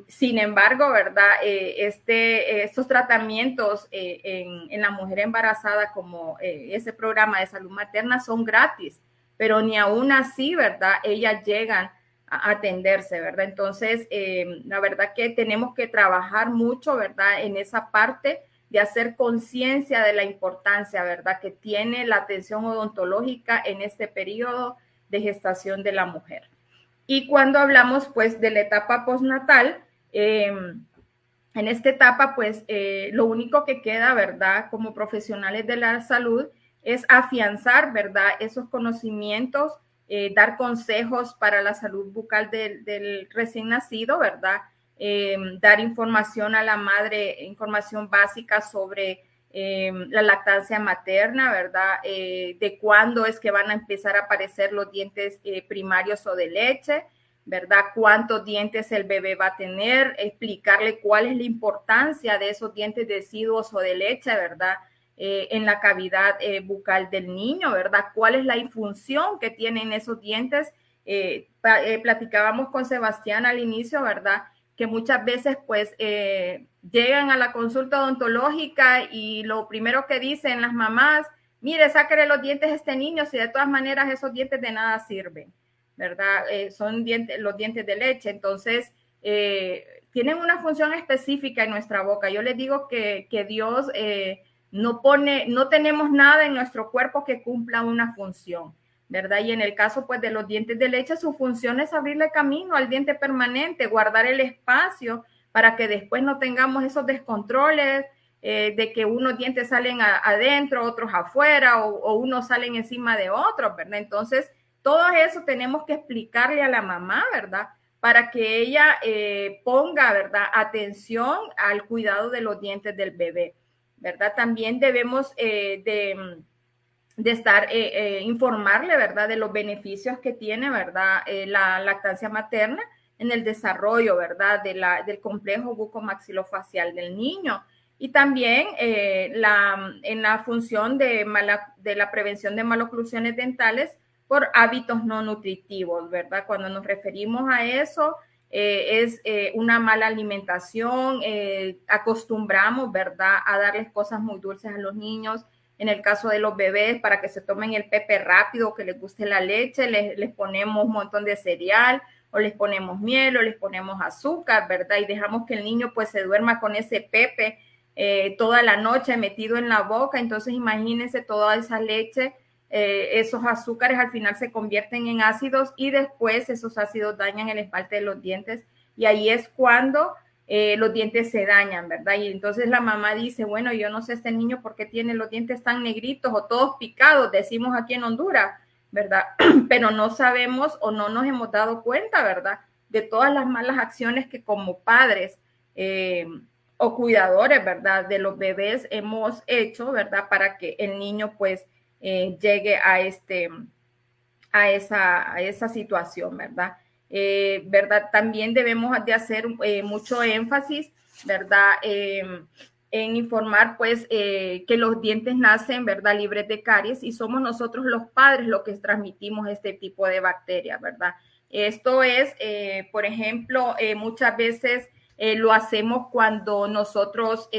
Sin embargo, ¿verdad? Eh, este, estos tratamientos eh, en, en, la mujer embarazada, como ese programa de salud materna, son gratis, pero ni aún así, ¿verdad? Ellas llegan a atenderse, ¿verdad? Entonces, la verdad que tenemos que trabajar mucho, ¿verdad? En esa parte de hacer conciencia de la importancia, ¿verdad? Que tiene la atención odontológica en este periodo de gestación de la mujer. Y cuando hablamos pues de la etapa postnatal, em, en esta etapa pues eh, lo único que queda, ¿verdad? Como profesionales de la salud es afianzar, ¿verdad? Esos conocimientos, eh, dar consejos para la salud bucal del, recién nacido, ¿verdad? Em, dar información a la madre, información básica sobre eh, la lactancia materna, ¿verdad? Eh, de cuándo es que van a empezar a aparecer los dientes eh, primarios o de leche, ¿verdad? Cuántos dientes el bebé va a tener, explicarle cuál es la importancia de esos dientes deciduos o de leche, ¿verdad? En la cavidad bucal del niño, ¿verdad? ¿Cuál es la función que tienen esos dientes? platicábamos con Sebastián al inicio, ¿verdad? Que muchas veces, pues, llegan a la consulta odontológica y lo primero que dicen las mamás, mire, sáquele los dientes a este niño, si de todas maneras esos dientes de nada sirven, ¿verdad? Eh, son dientes, los dientes de leche, entonces eh, tienen una función específica en nuestra boca. Yo les digo que, Dios eh, no pone, no tenemos nada en nuestro cuerpo que cumpla una función. ¿verdad? Y en el caso pues de los dientes de leche, su función es abrirle camino al diente permanente, guardar el espacio para que después no tengamos esos descontroles eh, de que unos dientes salen adentro, otros afuera o, unos salen encima de otros, ¿verdad? Entonces, todo eso tenemos que explicarle a la mamá, ¿verdad? Para que ella eh, ponga, ¿verdad? Atención al cuidado de los dientes del bebé, ¿verdad? También debemos eh, de, de, estar, eh, informarle, ¿verdad? De los beneficios que tiene, ¿verdad? la lactancia materna en el desarrollo, ¿verdad? De la, del complejo bucomaxilofacial del niño y también eh, la, en la función de, de la prevención de maloclusiones dentales por hábitos no nutritivos, ¿verdad? Cuando nos referimos a eso, eh, es eh, una mala alimentación, acostumbramos, ¿verdad?, a darles cosas muy dulces a los niños. En el caso de los bebés, para que se tomen el pepe rápido, que les guste la leche, les, les ponemos un montón de cereal o les ponemos miel o les ponemos azúcar, ¿verdad? Y dejamos que el niño pues se duerma con ese pepe eh, toda la noche metido en la boca. Entonces imagínense toda esa leche, eh, esos azúcares al final se convierten en ácidos y después esos ácidos dañan el esmalte de los dientes y ahí es cuando eh, los dientes se dañan, ¿verdad? Y entonces la mamá dice, bueno, yo no sé este niño por qué tiene los dientes tan negritos o todos picados, decimos aquí en Honduras, ¿verdad? <clears throat> Pero no sabemos o no nos hemos dado cuenta, ¿verdad? De todas las malas acciones que como padres o cuidadores, ¿verdad? De los bebés hemos hecho, ¿verdad? Para que el niño pues eh, llegue a, este, a, esa, a esa situación, ¿verdad? Eh, ¿Verdad? También debemos de hacer eh, mucho énfasis, ¿verdad? Em, en informar pues que los dientes nacen, ¿verdad? Libres de caries y somos nosotros los padres los que transmitimos este tipo de bacterias, ¿verdad? Esto es, por ejemplo, muchas veces lo hacemos cuando nosotros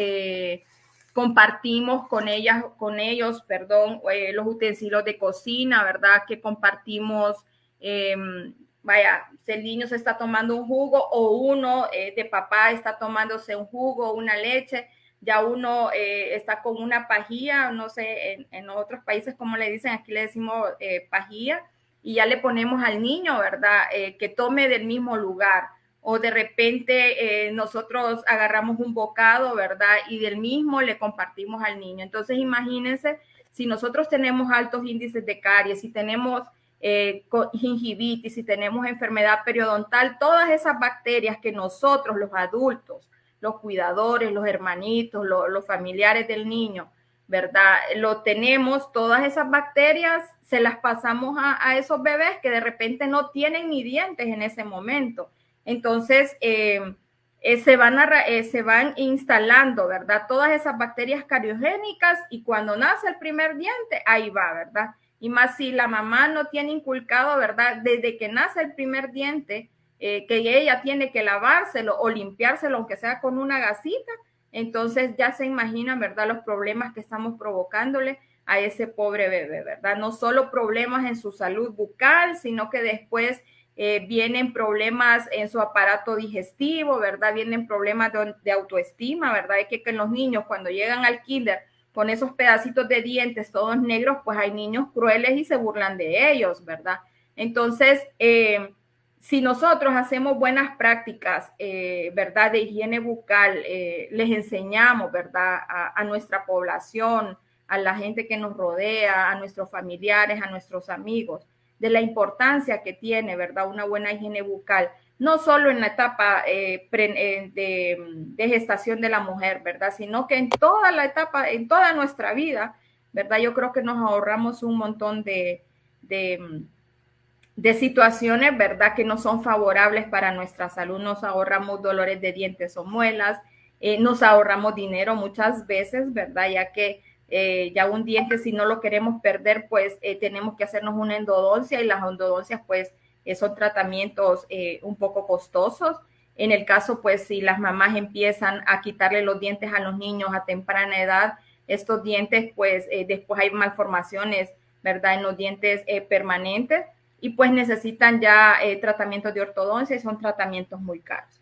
compartimos con ellas, con ellos, perdón, eh, los utensilios de cocina, ¿verdad? Que compartimos, em, vaya, si el niño se está tomando un jugo o uno de papá está tomándose un jugo, una leche, ya uno está con una pajilla, no sé, en, en, otros países como le dicen, aquí le decimos pajilla, y ya le ponemos al niño, ¿verdad? que tome del mismo lugar o de repente eh, nosotros agarramos un bocado, ¿verdad? Y del mismo le compartimos al niño. Entonces, imagínense, si nosotros tenemos altos índices de caries, si tenemos eh, gingivitis, si tenemos enfermedad periodontal, todas esas bacterias que nosotros, los adultos, los cuidadores, los hermanitos, los familiares del niño, ¿verdad? Lo tenemos, todas esas bacterias se las pasamos a, a esos bebés que de repente no tienen ni dientes en ese momento. Entonces, eh, eh, se, van eh, se van instalando, ¿verdad? Todas esas bacterias cariogénicas y cuando nace el primer diente, ahí va, ¿verdad? Y más si la mamá no tiene inculcado, ¿verdad? Desde que nace el primer diente, que ella tiene que lavárselo o limpiárselo, aunque sea con una gasita, entonces ya se imaginan, ¿verdad? Los problemas que estamos provocándole a ese pobre bebé, ¿verdad? No solo problemas en su salud bucal, sino que después eh, vienen problemas en su aparato digestivo, ¿verdad? Vienen problemas de, autoestima, ¿verdad? Hay que, que los niños cuando llegan al kinder con esos pedacitos de dientes todos negros, pues hay niños crueles y se burlan de ellos, ¿verdad? Entonces, eh, si nosotros hacemos buenas prácticas, eh, ¿verdad? De higiene bucal, les enseñamos, ¿verdad? a nuestra población, a la gente que nos rodea, a nuestros familiares, a nuestros amigos, de la importancia que tiene, ¿verdad? Una buena higiene bucal, no solo en la etapa eh, eh, de, gestación de la mujer, ¿verdad? Sino que en toda la etapa, en toda nuestra vida, ¿verdad? Yo creo que nos ahorramos un montón de, de, situaciones, ¿verdad? Que no son favorables para nuestra salud. Nos ahorramos dolores de dientes o muelas, eh, nos ahorramos dinero muchas veces, ¿verdad? Ya que eh, ya un diente, si no lo queremos perder, pues eh, tenemos que hacernos una endodoncia y las endodoncias, pues eh, son tratamientos un poco costosos. En el caso, pues si las mamás empiezan a quitarle los dientes a los niños a temprana edad, estos dientes, pues después hay malformaciones, ¿verdad? En los dientes permanentes y pues necesitan ya tratamientos de ortodoncia y son tratamientos muy caros.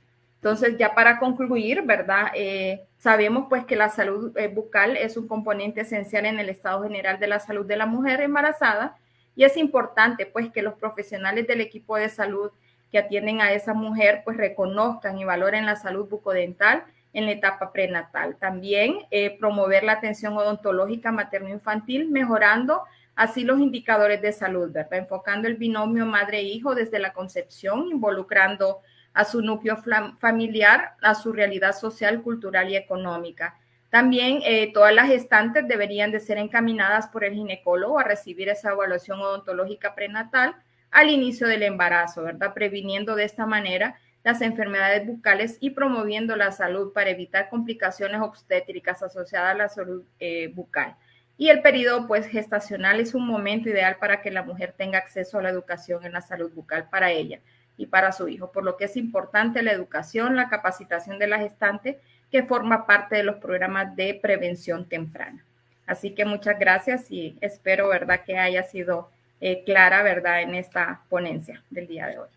Entonces, ya para concluir, ¿verdad? Eh, sabemos pues que la salud eh, bucal es un componente esencial en el estado general de la salud de la mujer embarazada y es importante pues que los profesionales del equipo de salud que atienden a esa mujer pues reconozcan y valoren la salud bucodental en la etapa prenatal. También eh, promover la atención odontológica materno-infantil, mejorando así los indicadores de salud. Enfocando el binomio madre-hijo desde la concepción, involucrando a su núcleo familiar, a su realidad social, cultural y económica. También eh, todas las gestantes deberían de ser encaminadas por el ginecólogo a recibir esa evaluación odontológica prenatal al inicio del embarazo, ¿verdad? Previniendo de esta manera las enfermedades bucales y promoviendo la salud para evitar complicaciones obstétricas asociadas a la salud eh, bucal. Y el periodo pues gestacional es un momento ideal para que la mujer tenga acceso a la educación en la salud bucal para ella y para su hijo, por lo que es importante la educación, la capacitación de la gestante que forma parte de los programas de prevención temprana. Así que muchas gracias y espero, ¿verdad?, que haya sido eh, clara, ¿verdad?, en esta ponencia del día de hoy.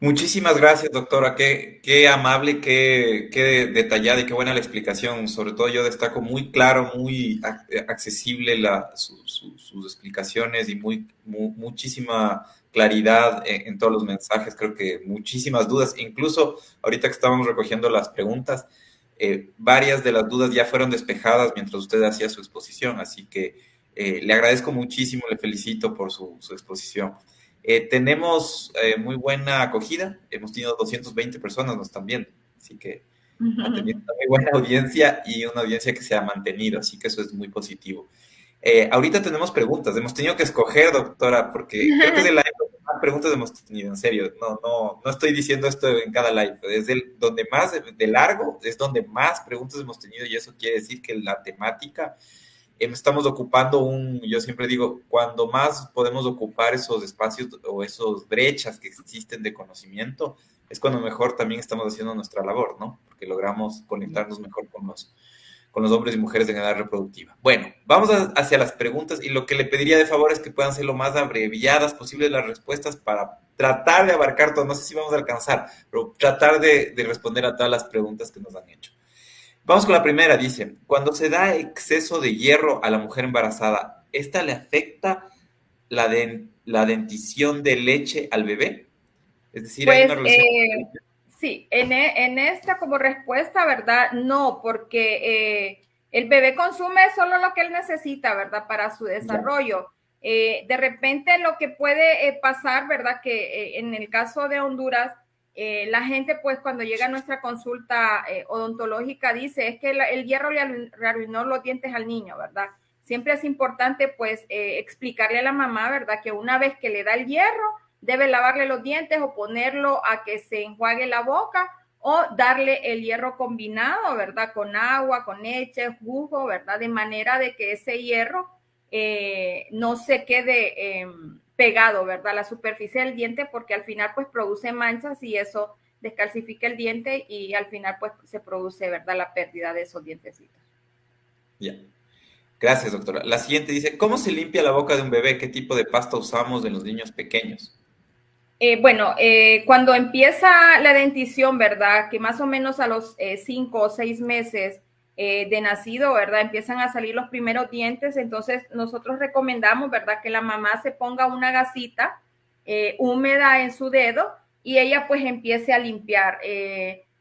Muchísimas gracias, doctora. Qué, qué amable, qué, qué, detallada y qué buena la explicación. Sobre todo yo destaco muy claro, muy accesible la, sus explicaciones y muy, muchísima claridad en, todos los mensajes. Creo que muchísimas dudas. Incluso ahorita que estábamos recogiendo las preguntas, eh, varias de las dudas ya fueron despejadas mientras usted hacía su exposición. Así que eh, le agradezco muchísimo, le felicito por su, su exposición. Eh, tenemos muy buena acogida, hemos tenido 220 personas, nos están viendo, así que ha tenido una muy buena audiencia y una audiencia que se ha mantenido, así que eso es muy positivo. Eh, ahorita tenemos preguntas, hemos tenido que escoger, doctora, porque creo que de la más preguntas hemos tenido, en serio, no, no, no estoy diciendo esto en cada live, es el, donde más de largo, es donde más preguntas hemos tenido y eso quiere decir que la temática Em, estamos ocupando un, yo siempre digo, cuando más podemos ocupar esos espacios o esas brechas que existen de conocimiento, es cuando mejor también estamos haciendo nuestra labor, ¿no? Porque logramos conectarnos mejor con los, con los hombres y mujeres de edad reproductiva. Bueno, vamos hacia las preguntas y lo que le pediría de favor es que puedan ser lo más abreviadas posible las respuestas para tratar de abarcar todo. No sé si vamos a alcanzar, pero tratar de, de responder a todas las preguntas que nos han hecho. Vamos con la primera, dice, cuando se da exceso de hierro a la mujer embarazada, ¿esta le afecta la, la dentición de leche al bebé? Es decir, hay una pues, relación... Eh, sí, en, e, en, esta como respuesta, ¿verdad? No, porque eh, el bebé consume solo lo que él necesita, ¿verdad? Para su desarrollo. Eh, de repente lo que puede pasar, ¿verdad? Que en el caso de Honduras, eh, la gente, pues, cuando llega a nuestra consulta eh, odontológica, dice, es que el hierro le arruinó los dientes al niño, ¿verdad? Siempre es importante, pues, eh, explicarle a la mamá, ¿verdad? Que una vez que le da el hierro, debe lavarle los dientes o ponerlo a que se enjuague la boca o darle el hierro combinado, ¿verdad? Con agua, con leche, jugo, ¿verdad? De manera de que ese hierro no se quede em, pegado, ¿verdad? La superficie del diente porque al final pues produce manchas y eso descalcifica el diente y al final pues se produce, ¿verdad? La pérdida de esos dientecitos. Ya. Gracias, doctora. La siguiente dice, ¿cómo se limpia la boca de un bebé? ¿Qué tipo de pasta usamos en los niños pequeños? Eh, bueno, eh, cuando empieza la dentición, ¿verdad? Que más o menos a los eh, cinco o seis meses de nacido, ¿verdad? Empiezan a salir los primeros dientes, entonces nosotros recomendamos, ¿verdad? Que la mamá se ponga una gasita húmeda en su dedo y ella pues empiece a limpiar.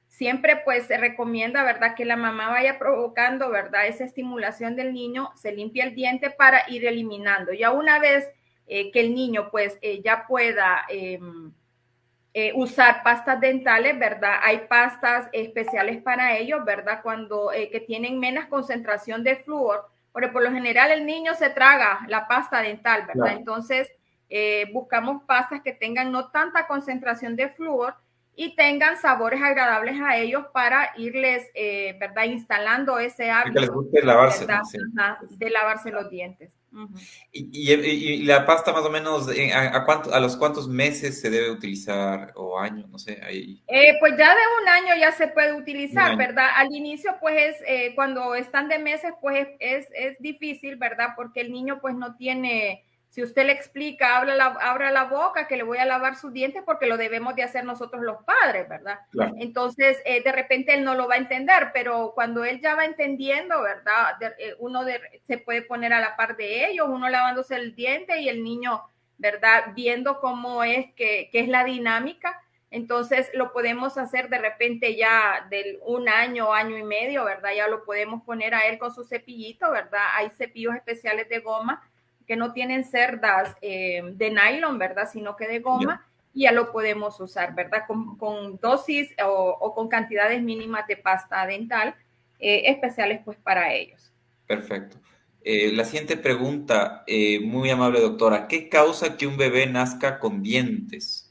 Siempre pues se recomienda, ¿verdad? Que la mamá vaya provocando, ¿verdad? Esa estimulación del niño, se limpia el diente para ir eliminando. Ya una vez que el niño pues ya pueda em, eh, usar pastas dentales, ¿verdad? Hay pastas especiales para ellos, ¿verdad? Cuando eh, que tienen menos concentración de flúor, porque por lo general el niño se traga la pasta dental, ¿verdad? Entonces, eh, buscamos pastas que tengan no tanta concentración de flúor y tengan sabores agradables a ellos para irles, ¿verdad? Instalando ese hábito. lavarse, de lavarse los dientes y, la pasta más o menos, eh, ¿a, cuánto, a los cuántos meses se debe utilizar o años? No sé. Ahí. Eh, pues ya de un año ya se puede utilizar, ¿verdad? Al inicio, pues es, eh, cuando están de meses, pues es, es difícil, ¿verdad? Porque el niño pues no tiene si usted le explica, abra la, abra la boca, que le voy a lavar sus dientes, porque lo debemos de hacer nosotros los padres, ¿verdad? Entonces, eh, de repente él no lo va a entender, pero cuando él ya va entendiendo, ¿verdad? Eh, uno se puede poner a la par de ellos, uno lavándose el diente y el niño, ¿verdad? Viendo cómo es que, que es la dinámica. Entonces, lo podemos hacer de repente ya del un año, año y medio, ¿verdad? Ya lo podemos poner a él con su cepillito, ¿verdad? Hay cepillos especiales de goma que no tienen cerdas de nylon, ¿verdad? Sino que de goma. Y ya lo podemos usar, ¿verdad? Con, dosis o, con cantidades mínimas de pasta dental especiales pues para ellos. Perfecto. la siguiente pregunta, muy amable doctora, ¿qué causa que un bebé nazca con dientes?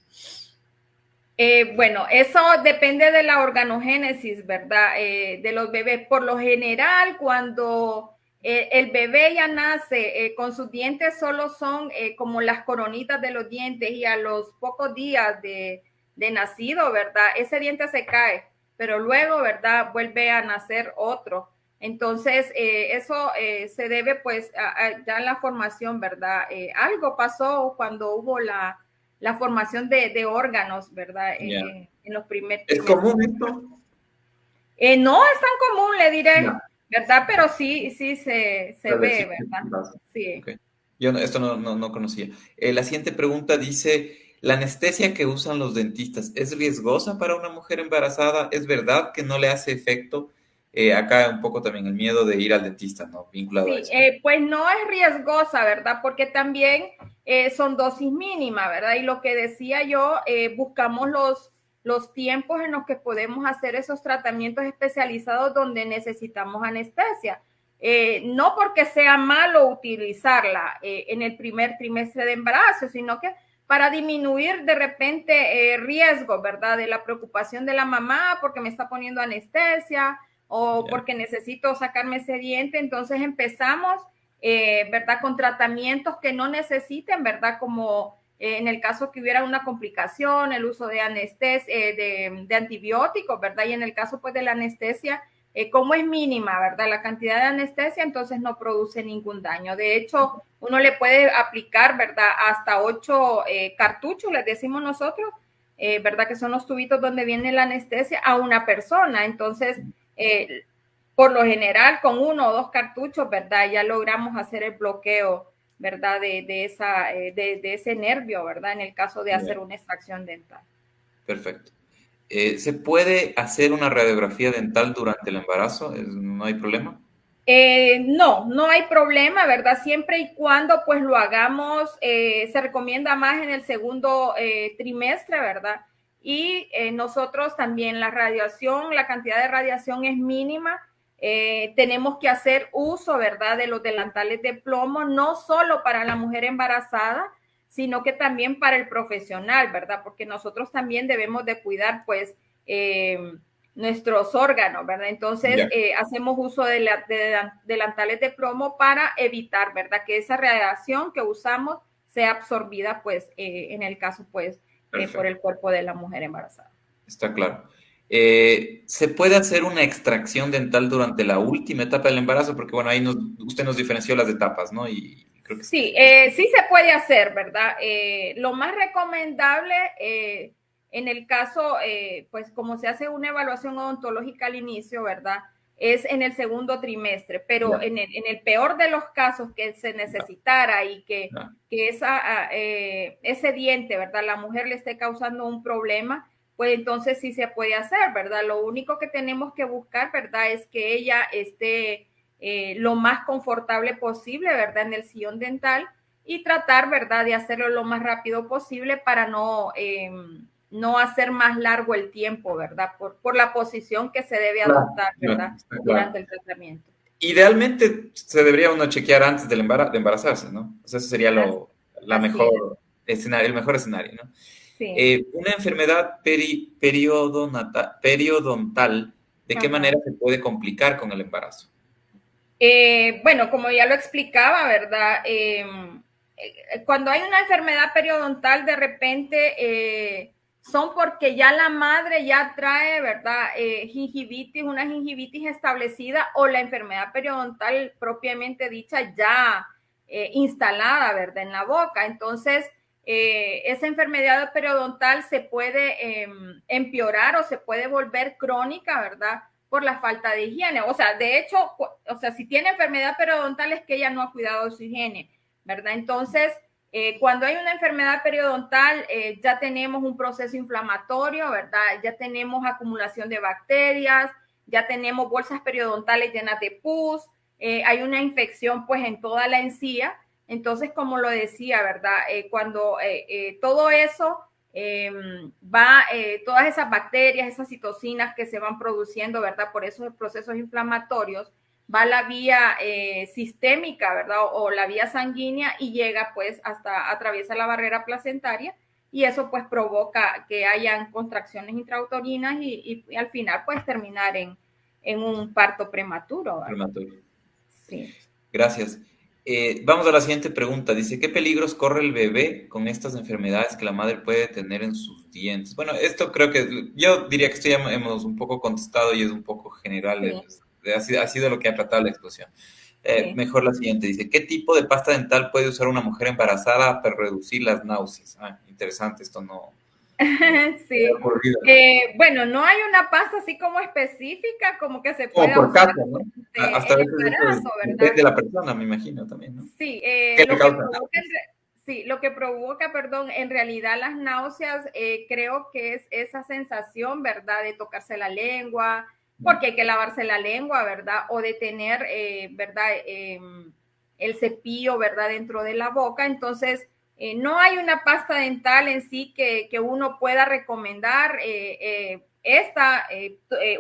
Eh, bueno, eso depende de la organogénesis, ¿verdad? Eh, de los bebés. Por lo general, cuando eh, el bebé ya nace con sus dientes, solo son como las coronitas de los dientes y a los pocos días de, nacido, ¿verdad? Ese diente se cae, pero luego, ¿verdad? Vuelve a nacer otro. Entonces, eso se debe pues ya en la formación, ¿verdad? algo pasó cuando hubo la la formación de, órganos, ¿verdad? en los primeros. ¿Es común esto? Eh, no es tan común, le diré, ¿verdad? Pero sí, sí se, ve, ¿verdad? Sí. Yo esto no, no, conocía. Eh, la siguiente pregunta dice, ¿la anestesia que usan los dentistas es riesgosa para una mujer embarazada? ¿Es verdad que no le hace efecto? Eh, acá un poco también el miedo de ir al dentista, ¿no? Vinculado a eso. Eh, pues no es riesgosa, ¿verdad? Porque también eh, son dosis mínimas, ¿verdad? Y lo que decía yo, buscamos los, los tiempos en los que podemos hacer esos tratamientos especializados donde necesitamos anestesia. no porque sea malo utilizarla en el primer trimestre de embarazo, sino que para disminuir de repente riesgo, ¿verdad? De la preocupación de la mamá porque me está poniendo anestesia, o porque necesito sacarme ese diente. Entonces empezamos, eh, ¿verdad? Con tratamientos que no necesiten, ¿verdad? Como eh, en el caso que hubiera una complicación, el uso de anestesia, eh, de, antibióticos, ¿verdad? Y en el caso pues de la anestesia, como es mínima, ¿verdad? La cantidad de anestesia, entonces no produce ningún daño. De hecho, uno le puede aplicar, ¿verdad? Hasta ocho cartuchos, les decimos nosotros, ¿verdad? Que son los tubitos donde viene la anestesia a una persona. Entonces, eh, por lo general con uno o dos cartuchos, ¿verdad? Ya logramos hacer el bloqueo, ¿verdad? De, esa, eh, de, ese nervio, ¿verdad? En el caso de hacer una extracción dental. Perfecto. Eh, ¿Se puede hacer una radiografía dental durante el embarazo? ¿No hay problema? no, no hay problema, ¿verdad? Siempre y cuando pues lo hagamos, se recomienda más en el segundo trimestre, ¿verdad? Y eh, nosotros también la radiación, la cantidad de radiación es mínima. Eh, tenemos que hacer uso, ¿verdad?, de los delantales de plomo, no solo para la mujer embarazada, sino que también para el profesional, ¿verdad? Porque nosotros también debemos de cuidar, pues, eh, nuestros órganos, ¿verdad? Entonces, hacemos uso de, delantales de plomo para evitar, ¿verdad? Que esa radiación que usamos sea absorbida, pues, en el caso, pues, eh, por el cuerpo de la mujer embarazada. Está claro. Eh, ¿Se puede hacer una extracción dental durante la última etapa del embarazo? Porque, bueno, ahí usted nos diferenció las etapas, ¿no? Y creo que sí, eh, sí se puede hacer, ¿verdad? lo más recomendable en el caso, pues como se hace una evaluación odontológica al inicio, ¿verdad? es en el segundo trimestre, pero en, el, peor de los casos que se necesitara y que, esa, ah, eh, ese diente, ¿verdad? La mujer le esté causando un problema, pues entonces sí se puede hacer, ¿verdad? Lo único que tenemos que buscar, ¿verdad? Es que ella esté eh, lo más confortable posible, ¿verdad? En el sillón dental y tratar, ¿verdad? De hacerlo lo más rápido posible para no... Em, no hacer más largo el tiempo, ¿verdad? Por, por la posición que se debe adoptar, ¿verdad? Durante el tratamiento. Idealmente se debería uno chequear antes del de embarazarse, ¿no? O sea, ese sería lo, la mejor escenario, el mejor escenario, ¿no? Sí. Eh, una enfermedad peri, periodontal, ¿de qué manera se puede complicar con el embarazo? Eh, bueno, como ya lo explicaba, ¿verdad? Em, eh, cuando hay una enfermedad periodontal, de repente son porque ya la madre ya trae, ¿verdad? Eh, gingivitis, una gingivitis establecida o la enfermedad periodontal propiamente dicha ya eh, instalada, ¿verdad? En la boca. Entonces, eh, esa enfermedad periodontal se puede em, empeorar o se puede volver crónica, ¿verdad? Por la falta de higiene. O sea, de hecho, o sea, si tiene enfermedad periodontal es que ella no ha cuidado su higiene, ¿verdad? Entonces, eh, cuando hay una enfermedad periodontal, eh, ya tenemos un proceso inflamatorio, ¿verdad? Ya tenemos acumulación de bacterias, ya tenemos bolsas periodontales llenas de pus, hay una infección pues en toda la encía. Entonces, como lo decía, ¿verdad? Eh, cuando eh, eh, todo eso em, va, todas esas bacterias, esas citocinas que se van produciendo, ¿verdad? Por esos procesos inflamatorios, va la vía sistémica, ¿verdad? O, la vía sanguínea y llega pues hasta, atraviesa la barrera placentaria y eso pues provoca que hayan contracciones intrauterinas y, al final pues terminar en, un parto prematuro. Prematuro. Sí. Gracias. Eh, vamos a la siguiente pregunta. Dice, ¿qué peligros corre el bebé con estas enfermedades que la madre puede tener en sus dientes? Bueno, esto creo que yo diría que esto ya hemos un poco contestado y es un poco general. ha, sido, lo que ha tratado la exposición. Eh, mejor la siguiente. Dice, ¿qué tipo de pasta dental puede usar una mujer embarazada para reducir las náuseas? Ah, interesante, esto no, <laughs> sí. Eh, bueno, no hay una pasta así como específica, como que se puede por usar ¿no? Hasta depende de la persona, me imagino también, ¿no? Sí, eh, lo, que provoca, sí lo que provoca, perdón, en realidad las náuseas, eh, creo que es esa sensación, ¿verdad? De tocarse la lengua, porque hay que lavarse la lengua, ¿verdad? O de tener, ¿verdad? Em, el cepillo, ¿verdad? Dentro de la boca. Entonces, eh, no hay una pasta dental en sí que, uno pueda recomendar. Eh, eh, esta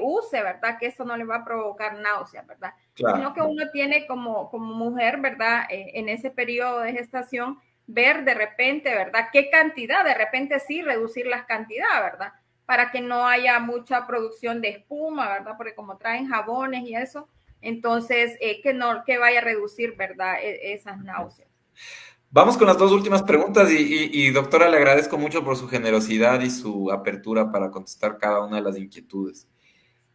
use, ¿verdad? Que eso no le va a provocar náusea, ¿verdad? Sino que uno tiene como, como mujer, ¿verdad? en ese periodo de gestación, ver de repente, ¿verdad? ¿Qué cantidad? De repente sí, reducir las cantidades, ¿verdad? Para que no haya mucha producción de espuma, ¿verdad? Porque como traen jabones y eso, entonces que no, que vaya a reducir, ¿verdad? E, esas náuseas. Vamos con las dos últimas preguntas y, doctora, le agradezco mucho por su generosidad y su apertura para contestar cada una de las inquietudes.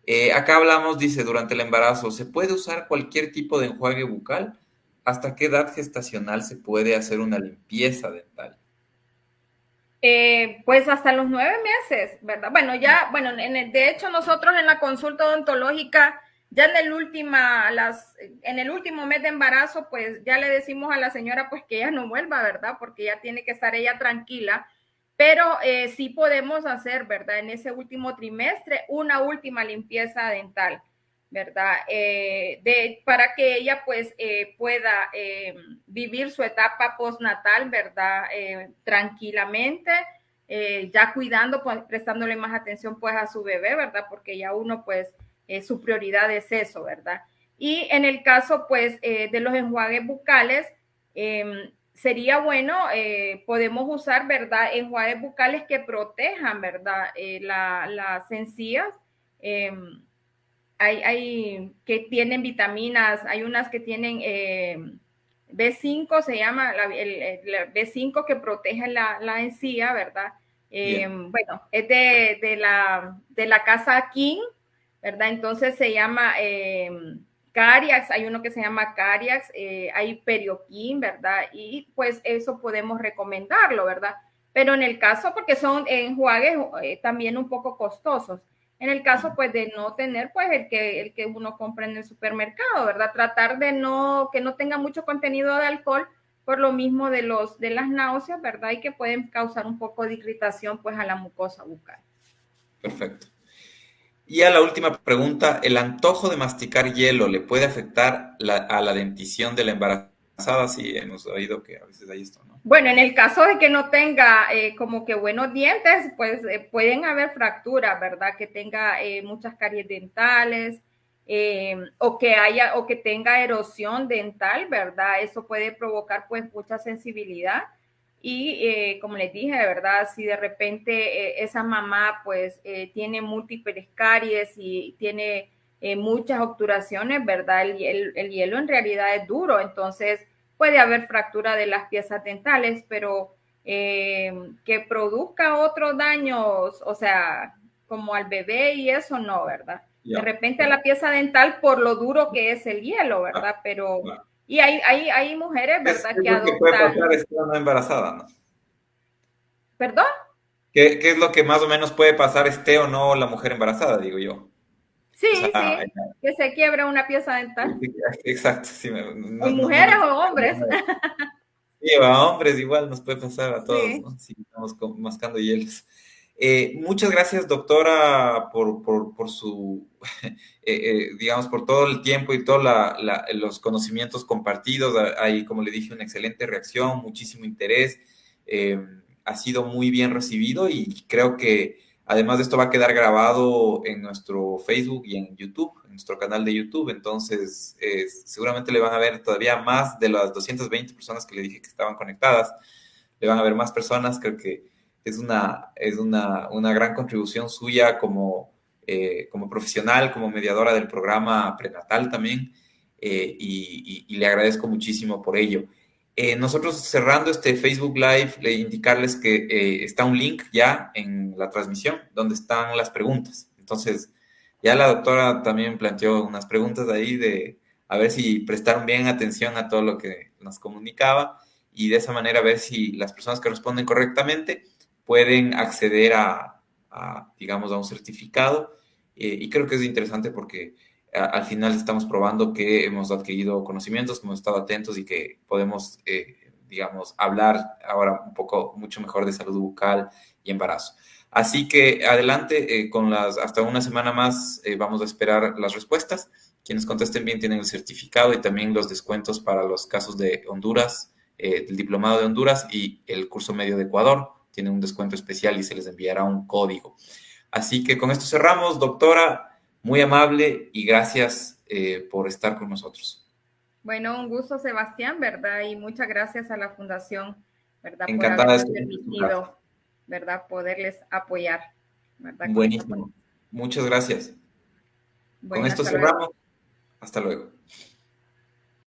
Eh, acá hablamos, dice, durante el embarazo, ¿se puede usar cualquier tipo de enjuague bucal? ¿Hasta qué edad gestacional se puede hacer una limpieza dental? Eh, pues hasta los nueve meses, ¿verdad? Bueno, ya, bueno, en de hecho nosotros en la consulta odontológica ya en el, última, las, en el último mes de embarazo, pues ya le decimos a la señora pues que ella no vuelva, ¿verdad? Porque ya tiene que estar ella tranquila. Pero eh, sí podemos hacer, ¿verdad? En ese último trimestre, una última limpieza dental, ¿verdad? Eh, de, para que ella pues eh, pueda vivir su etapa postnatal, ¿verdad? tranquilamente, ya cuidando, pues prestándole más atención pues a su bebé, ¿verdad? Porque ya uno pues eh, su prioridad es eso, ¿verdad? Y en el caso, pues, eh, de los enjuagues bucales, em, sería bueno, eh, podemos usar, ¿verdad? Enjuagues bucales que protejan, ¿verdad? las encías. Em, hay, hay, que tienen vitaminas, hay unas que tienen em, B5, se llama el, B5 que protege la, la encía, ¿verdad? bueno, es de, de, la, de la casa King, ¿verdad? Entonces se llama eh, Cariax, hay uno que se llama Cariax, eh, hay Perioquín, ¿verdad? Y pues eso podemos recomendarlo, ¿verdad? Pero en el caso, porque son enjuagues eh, también un poco costosos, en el caso pues de no tener pues el que, el que uno compra en el supermercado, ¿verdad? Tratar de no, que no tenga mucho contenido de alcohol por lo mismo de, los, de las náuseas, ¿verdad? Y que pueden causar un poco de irritación pues a la mucosa bucal. Perfecto. Y a la última pregunta, ¿el antojo de masticar hielo le puede afectar a la dentición de la embarazada? Sí, hemos oído que a veces hay esto, ¿no? Bueno, en el caso de que no tenga eh, como que buenos dientes, pues eh, pueden haber fracturas, ¿verdad? Que tenga eh, muchas caries dentales o que haya o que tenga erosión dental, ¿verdad? Eso puede provocar pues mucha sensibilidad. Y eh, como les dije, de verdad, si de repente eh, esa mamá pues eh, tiene múltiples caries y tiene muchas obturaciones, ¿verdad? El, el, hielo en realidad es duro, entonces puede haber fractura de las piezas dentales, pero que produzca otros daños, o sea, como al bebé y eso no, ¿verdad? De repente a la pieza dental por lo duro que es el hielo, ¿verdad? Ah, pero... Y hay, hay, hay mujeres, ¿verdad? que adoptan... ¿Qué puede pasar estando embarazada, no? ¿Perdón? ¿Qué, ¿Qué, es lo que más o menos puede pasar esté o no la mujer embarazada, digo yo? Sí, sí, que se quiebra una pieza dental. Exacto, sí. mujeres o hombres? Sí, a hombres igual nos puede pasar a <laughs> todos, ¿no? Si estamos mascando hielos. Eh, muchas gracias, doctora, por, por, su, <laughs> eh, eh, digamos, por todo el tiempo y todos los conocimientos compartidos. Hay, como le dije, una excelente reacción, muchísimo interés. ha sido muy bien recibido y creo que además de esto va a quedar grabado en nuestro Facebook y en YouTube, en nuestro canal de YouTube. Entonces, seguramente le van a ver todavía más de las 220 personas que le dije que estaban conectadas. Le van a ver más personas. Creo que es una, es una, una gran contribución suya como, eh, como profesional, como mediadora del programa prenatal también, eh, y, le agradezco muchísimo por ello. Eh, nosotros cerrando este Facebook Live, le indicarles que está un link ya en la transmisión donde están las preguntas. Entonces, ya la doctora también planteó unas preguntas ahí de a ver si prestaron bien atención a todo lo que nos comunicaba y de esa manera ver si las personas que responden correctamente pueden acceder a, digamos, a un certificado. Eh, y creo que es interesante porque al final estamos probando que hemos adquirido conocimientos, hemos estado atentos y que podemos, eh, digamos, hablar ahora un poco mucho mejor de salud bucal y embarazo. Así que adelante, eh, con las, hasta una semana más vamos a esperar las respuestas. Quienes contesten bien tienen el certificado y también los descuentos para los casos de Honduras, el diplomado de Honduras y el curso medio de Ecuador tienen un descuento especial y se les enviará un código. Así que con esto cerramos, doctora, muy amable y gracias eh, por estar con nosotros. Bueno, un gusto, Sebastián, ¿verdad? Y muchas gracias a la Fundación, ¿verdad? Encantada por habernos permitido, ¿verdad? Poderles apoyar, ¿verdad? Buenísimo. Muchas gracias. con esto cerramos. Hasta luego.